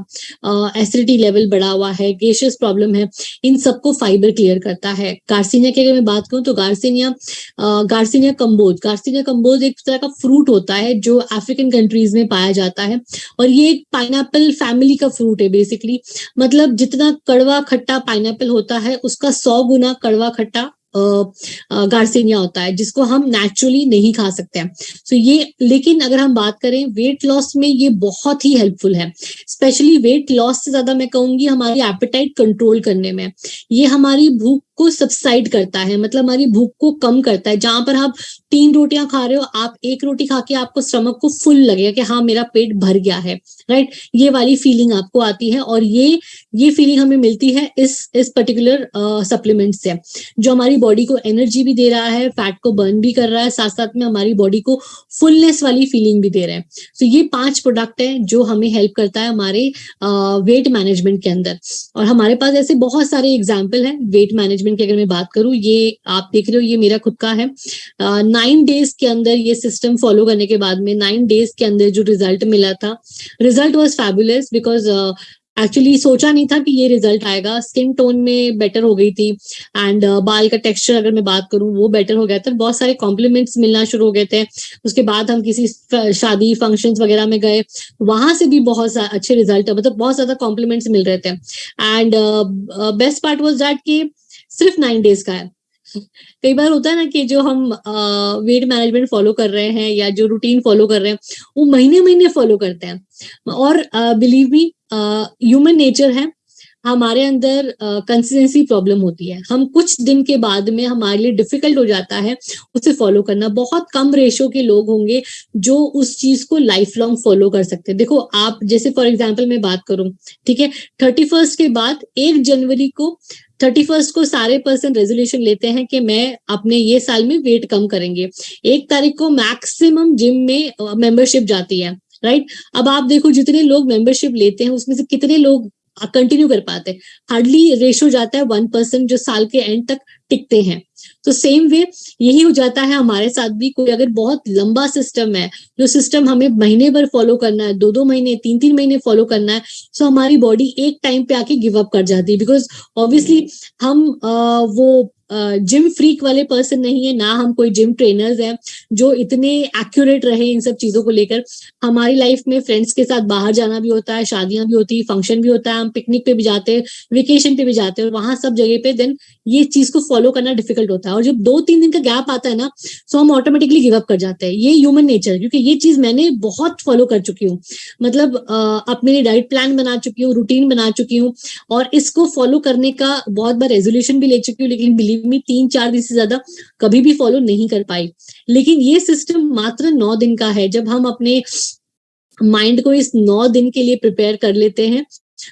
[SPEAKER 2] एसिडिटी लेवल बढ़ा हुआ है गेशियस प्रॉब्लम है, इन सबको फाइबर क्लियर करता है। गार्सिनिया की अगर मैं बात करूँ तो garcinia garcinia garcinia cambogia garcinia cambogia एक तरह का फ्रूट होता है जो अफ्रीकन कंट्रीज़ में पाया जाता है। और ये एक पाइनएप्पल फैमिली का फ्रूट है बेसिकली मतलब जितना कड़वा खट्टा पाइनएप्पल होता है, उसका सौ गुना कड़वा खट्टा गार्सिनिया होता है, जिसको हम नेचुरली नहीं खा सकते हैं। सो so ये, लेकिन अगर हम बात करें वेट लॉस में ये बहुत ही हेल्पफुल है। स्पेशली वेट लॉस से ज़्यादा मैं कहूँगी हमारी एपेटाइट कंट्रोल करने में। ये हमारी भूख को सबसाइड करता है मतलब हमारी भूख को कम करता है। जहाँ पर आप तीन रोटियाँ खा रहे हो, आप एक रोटी खा के आपको स्टमक को फुल लगेगा कि हाँ मेरा पेट भर गया है राइट ये वाली फीलिंग आपको आती है और ये ये फीलिंग हमें मिलती है इस इस पर्टिकुलर सप्लीमेंट से। जो हमारी बॉडी को एनर्जी भी दे रहा है फैट को बर्न भी कर रहा है साथ साथ में हमारी बॉडी को फुलनेस वाली फीलिंग भी दे रहा है। तो ये पाँच प्रोडक्ट है जो हमें हेल्प करता है हमारे वेट मैनेजमेंट के अंदर। और हमारे पास ऐसे बहुत सारे एग्ज़ाम्पल है वेट मैनेजमेंट मैनेजमेंट की अगर मैं बात करूँ ये आप देख रहे हो ये मेरा खुद का है। नाइन डेज़ के अंदर ये सिस्टम फॉलो करने के बाद में नाइन डेज़ के अंदर जो रिज़ल्ट मिला था result was fabulous because actually सोचा नहीं था कि ये रिज़ल्ट आएगा। स्किन टोन में बेटर हो गई थी एंड uh, बाल का टेक्सचर अगर मैं बात करूँ वो बेटर हो गया था। बहुत सारे कॉम्प्लीमेंट्स मिलना शुरू हो गए थे। उसके बाद हम किसी शादी फ़ंक्शंस वगैरह में गए। वहाँ से भी बहुत अच्छे रिज़ल्ट मतलब बहुत ज़्यादा कॉम्प्लीमेंट्स मिल रहे थे। And best part was that की सिर्फ़ नाइन डेज़ का है। कई बार होता है ना कि जो हम वेट मैनेजमेंट फॉलो कर रहे हैं या जो रूटीन फॉलो कर रहे हैं, वो महीने महीने फॉलो करते हैं। और बिलीव मी ह्यूमन नेचर है हमारे अंदर कंसिस्टेंसी प्रॉब्लम होती है। हम कुछ दिन के बाद में हमारे लिए डिफ़िकल्ट हो जाता है, उसे फॉलो करना। बहुत कम रेशो के लोग होंगे जो उस चीज़ को लाइफ लॉन्ग फॉलो कर सकते हैं। देखो, आप जैसे फॉर एग्ज़ाम्पल मैं बात करूँ, ठीक है? थर्टी फ़र्स्ट के बाद एक जनवरी को थर्टी फ़र्स्ट को सारे पर्सन रेजोल्यूशन लेते हैं कि मैं अपने ये साल में वेट कम करेंगे। एक तारीख को मैक्सिमम जिम में मेंबरशिप जाती है राइट right? अब आप देखो, जितने लोग मेंबरशिप लेते हैं, उसमें से कितने लोग कंटिन्यू कर पाते हार्डली रेशो जाता है वन परसेंट जो साल के एंड तक टिकते हैं। तो सेम वे यही हो जाता है हमारे साथ भी कोई अगर बहुत लंबा सिस्टम है जो सिस्टम हमें महीने भर फॉलो करना है दो दो महीने तीन तीन महीने फॉलो करना है सो हमारी बॉडी एक टाइम पे आके गिव अप कर जाती है। बिकॉज़ ऑब्वियसली हम आ, वो जिम फ्रीक वाले पर्सन नहीं है, ना हम कोई जिम ट्रेनर्स हैं, जो इतने एक्यूरेट रहे इन सब चीज़ों को लेकर। हमारी लाइफ में फ्रेंड्स के साथ बाहर जाना भी होता है, शादियाँ भी होती है फ़ंक्शन भी होता है, हम पिकनिक पे भी जाते हैं वेकेशन पे भी जाते हैं, और वहाँ सब जगह पे देन ये चीज़ को फॉलो करना डिफ़िकल्ट होता है। और जब दो तीन दिन का गैप आता है ना तो हम ऑटोमेटिकली गिव अप कर जाते हैं। ये ह्यूमन नेचर क्योंकि ये चीज़ मैंने बहुत फॉलो कर चुकी हूँ। मतलब अपने डाइट प्लान बना चुकी हूँ रूटीन बना चुकी हूँ, और इसको फॉलो करने का बहुत बार रेजोल्यूशन भी ले चुकी हूँ, लेकिन बिलीव मी तीन चार दिन से ज़्यादा कभी भी फॉलो नहीं कर पाई। लेकिन ये सिस्टम मात्र नौ दिन का है। जब हम अपने माइंड को इस नौ दिन के लिए प्रिपेयर कर लेते हैं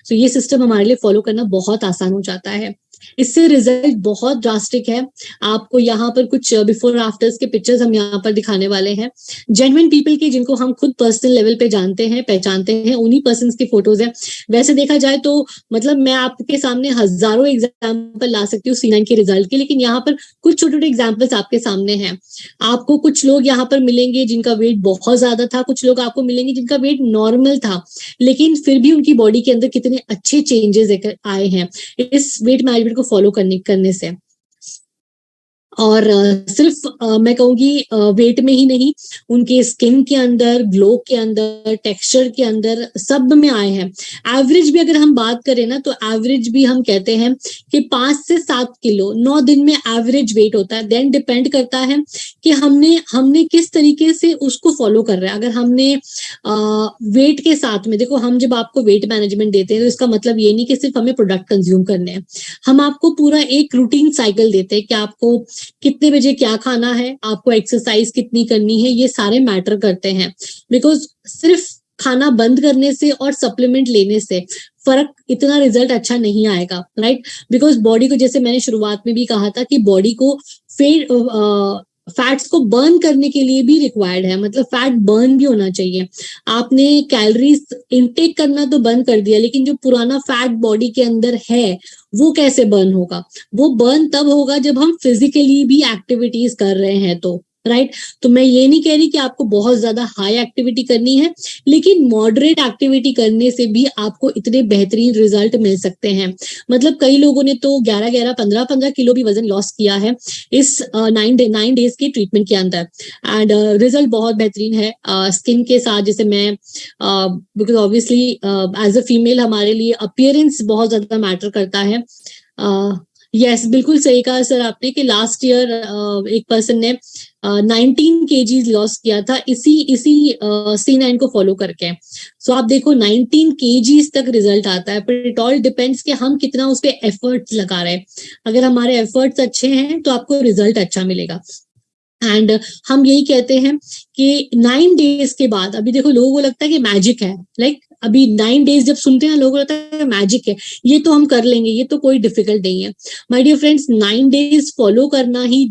[SPEAKER 2] तो ये सिस्टम हमारे लिए फॉलो करना बहुत आसान हो जाता है। इससे रिज़ल्ट बहुत ड्रास्टिक है। आपको यहाँ पर कुछ बिफोर आफ्टर्स के पिक्चर्स हम यहाँ पर दिखाने वाले हैं। जेनविन पीपल के जिनको हम खुद पर्सनल लेवल पे जानते हैं, पहचानते हैं, उन्हीं पर्सन की फ़ोटोज़ है। वैसे देखा जाए तो मतलब मैं आपके सामने हज़ारों एग्ज़ाम्पल ला सकती हूँ सी के रिज़ल्ट के, लेकिन यहाँ पर कुछ छोटे छोटे एग्जाम्पल्स आपके सामने हैं। आपको कुछ लोग यहाँ पर मिलेंगे जिनका वेट बहुत ज़्यादा था, कुछ लोग आपको मिलेंगे जिनका वेट नॉर्मल था, लेकिन फिर भी उनकी बॉडी के अंदर कितने अच्छे चेंजेस आए हैं। इस वेट मैनेजमेंट को फॉलो करने करने से। और सिर्फ़ मैं कहूँगी वेट में ही नहीं उनके स्किन के अंदर ग्लो के अंदर टेक्सचर के अंदर सब में आए हैं। एवरेज भी अगर हम बात करें ना तो एवरेज भी हम कहते हैं कि पाँच से सात किलो नौ दिन में एवरेज वेट होता है। देन डिपेंड करता है कि हमने हमने किस तरीके से उसको फॉलो कर रहे हैं। अगर हमने आ, वेट के साथ में देखो हम जब आपको वेट मैनेजमेंट देते हैं तो इसका मतलब ये नहीं कि सिर्फ़ हमें प्रोडक्ट कंज्यूम करने हैं। हम आपको पूरा एक रूटीन साइकिल देते हैं कि आपको कितने बजे क्या खाना है, आपको एक्सरसाइज कितनी करनी है, ये सारे मैटर करते हैं। बिकॉज़ सिर्फ़ खाना बंद करने से और सप्लीमेंट लेने से फ़र्क इतना रिज़ल्ट अच्छा नहीं आएगा राइट बिकॉज़ बॉडी को जैसे मैंने शुरुआत में भी कहा था कि बॉडी को फेड फैट्स को बर्न करने के लिए भी रिक्वायर्ड है मतलब फैट बर्न भी होना चाहिए। आपने कैलोरीज इनटेक करना तो बंद कर दिया, लेकिन जो पुराना फैट बॉडी के अंदर है, वो कैसे बर्न होगा? वो बर्न तब होगा जब हम फिजिकली भी एक्टिविटीज़ कर रहे हैं तो। राइट तो मैं ये नहीं कह रही कि आपको बहुत ज़्यादा हाई एक्टिविटी करनी है लेकिन मॉडरेट एक्टिविटी करने से भी आपको इतने बेहतरीन रिज़ल्ट मिल सकते हैं। मतलब कई लोगों ने तो 11 11 15 15 किलो भी वज़न लॉस किया है इस नाइन डे नाइन डेज़ के ट्रीटमेंट के अंदर। एंड रिज़ल्ट बहुत बेहतरीन है। स्किन uh, के साथ जैसे मैं because obviously as a female हमारे लिए अपियरेंस बहुत ज़्यादा मैटर करता है। uh, यस yes, बिल्कुल सही कहा सर आपने कि लास्ट ईयर एक पर्सन ने नाइनटीन के जी लॉस किया था। इसी इसी सी नाइन को फॉलो करके। सो so, आप देखो नाइनटीन के तक रिज़ल्ट आता है पर इट ऑल डिपेंड्स कि हम कितना उस पर एफर्ट्स लगा रहे हैं। अगर हमारे एफर्ट्स अच्छे हैं तो आपको रिज़ल्ट अच्छा मिलेगा। एंड हम यही कहते हैं कि नाइन डेज़ के बाद अभी देखो लोगों को लगता है कि मैजिक है। लाइक like, अभी नाइन डेज़ जब सुनते हैं लोगों को लगता है मैजिक है। ये तो हम कर लेंगे ये तो कोई डिफ़िकल्ट नहीं है। My dear friends nine days follow करना ही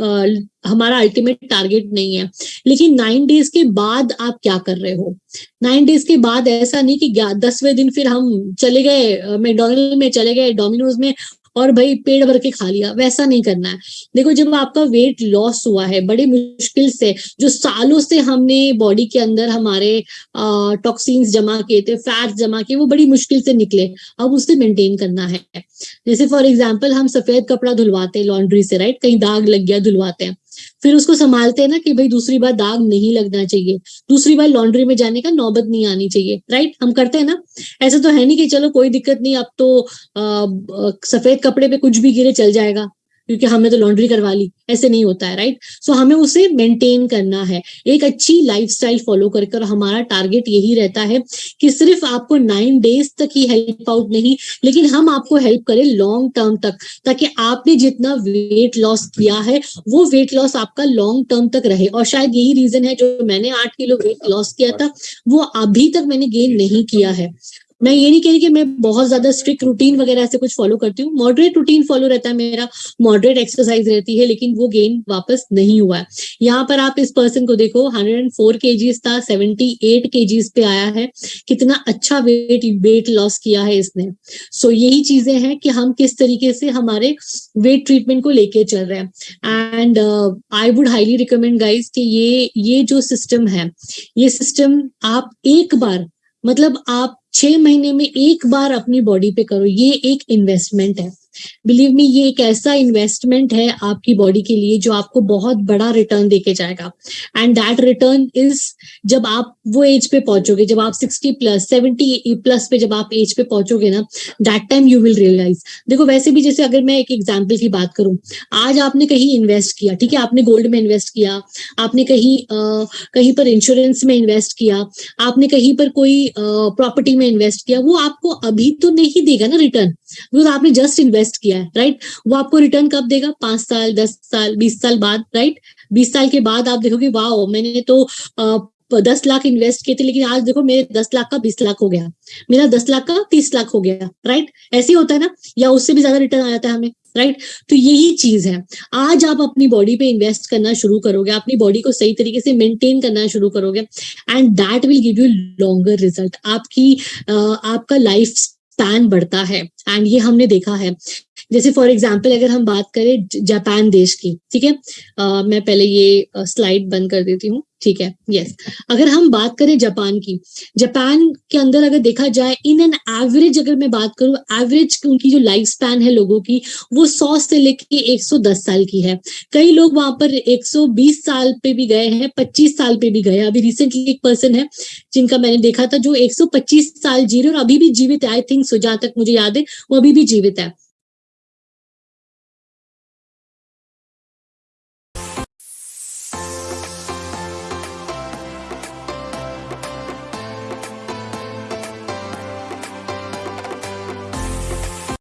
[SPEAKER 2] आ, हमारा अल्टीमेट टारगेट नहीं है। लेकिन नाइन डेज़ के बाद आप क्या कर रहे हो? नाइन डेज़ के बाद ऐसा नहीं कि दसवें दिन फिर हम चले गए मैकडोनल्ड में चले गए डोमिनोज में और भाई पेड़ भर के खा लिया, वैसा नहीं करना है। देखो, जब आपका वेट लॉस हुआ है, बड़े मुश्किल से, जो सालों से हमने बॉडी के अंदर हमारे टॉक्सिन्स जमा किए थे फैट्स जमा किए, वो बड़ी मुश्किल से निकले। अब उसे मेंटेन करना है। जैसे फॉर एग्ज़ाम्पल हम सफ़ेद कपड़ा धुलवाते हैं लॉन्ड्री से राइट कहीं दाग लग गया, धुलवाते हैं। फिर उसको संभालते हैं ना कि भाई दूसरी बार दाग नहीं लगना चाहिए। दूसरी बार लॉन्ड्री में जाने का नौबत नहीं आनी चाहिए राइट हम करते हैं ना। ऐसा तो है नहीं कि चलो कोई दिक्कत नहीं अब तो आ, सफ़ेद कपड़े पे कुछ भी गिरे चल जाएगा। क्योंकि हमने तो लॉन्ड्री करवा ली ऐसे नहीं होता है राइट सो so, हमें उसे मेंटेन करना है। एक अच्छी लाइफस्टाइल फॉलो कर और हमारा टारगेट यही रहता है कि सिर्फ़ आपको नाइन डेज़ तक ही हेल्प आउट नहीं लेकिन हम आपको हेल्प करें लॉन्ग टर्म तक ताकि आपने जितना वेट लॉस किया है वो वेट लॉस आपका लॉन्ग टर्म तक रहे। और शायद यही रीजन है जो मैंने आठ किलो वेट लॉस किया था वो अभी तक मैंने गेन नहीं किया है। मैं ये नहीं कह रही कि मैं बहुत ज़्यादा स्ट्रिक्ट रूटीन वगैरह ऐसे कुछ फॉलो करती हूँ। मॉडरेट रूटीन फॉलो रहता है मेरा। मॉडरेट एक्सरसाइज रहती है लेकिन वो गेन वापस नहीं हुआ है। यहाँ पर आप इस पर्सन को देखो 104 केजीज था 78 केजीज पे आया है। कितना अच्छा वेट वेट लॉस किया है इसने। सो so, यही चीज़ें हैं कि हम किस तरीके से हमारे वेट ट्रीटमेंट को लेके चल रहे हैं। And I would highly recommend guys कि ये ये जो सिस्टम है ये सिस्टम आप एक बार मतलब आप छह महीने में एक बार अपनी बॉडी पे करो ये एक इन्वेस्टमेंट है। बिलीव मी ये एक ऐसा इन्वेस्टमेंट है आपकी बॉडी के लिए जो आपको बहुत बड़ा रिटर्न देके जाएगा। एंड दैट रिटर्न इज़ जब आप वो एज पे पहुंचोगे, जब आप सिक्सटी प्लस सेवेंटी प्लस पे जब आप एज पे पहुंचोगे ना that time you will realise देखो, वैसे भी जैसे अगर मैं एक एग्ज़ाम्पल की बात करूँ, आज आपने कहीं इन्वेस्ट किया, ठीक है, आपने गोल्ड में इन्वेस्ट किया, आपने कहीं कहीं पर इंश्योरेंस में इन्वेस्ट किया, आपने कहीं पर कोई प्रॉपर्टी में इन्वेस्ट किया, वो आपको अभी तो नहीं देगा ना रिटर्न बिकॉज़ आपने जस्ट इन्वेस्ट किया है राइट वो आपको रिटर्न कब देगा? पाँच साल, दस साल, बीस साल बाद राइट बीस साल के बाद आप देखोगे वाह मैंने तो दस लाख इन्वेस्ट किए थे, लेकिन आज देखो, मेरे दस लाख का बीस लाख हो गया। मेरा दस लाख का तीस लाख हो गया राइट ऐसे ही होता है ना? या उससे भी ज़्यादा रिटर्न आ जाता है हमें राइट तो यही चीज़ है। आज आप अपनी बॉडी पे इन्वेस्ट करना शुरू करोगे, अपनी बॉडी को सही तरीके से मेंटेन करना शुरू करोगे and that will give you longer result आपकी आपका लाइफ स्पैन बढ़ता है। एंड ये हमने देखा है। जैसे फॉर एग्ज़ाम्पल अगर हम बात करें जापान देश की, ठीक है? मैं पहले ये स्लाइड बंद कर देती हूँ, ठीक है? Yes yes. अगर हम बात करें जापान की, जापान के अंदर अगर देखा जाए इन एन एवरेज अगर मैं बात करूँ एवरेज उनकी जो लाइफ स्पैन है लोगों की, वो सौ से लेके 110 साल की है। कई लोग वहाँ पर 120 साल पे भी गए हैं 25 साल पे भी गए अभी रिसेंटली एक पर्सन है, जिनका मैंने देखा था, जो 125 साल जी रहे और अभी भी जीवित आई थिंक सो जहाँ तक मुझे याद है वो अभी भी जीवित है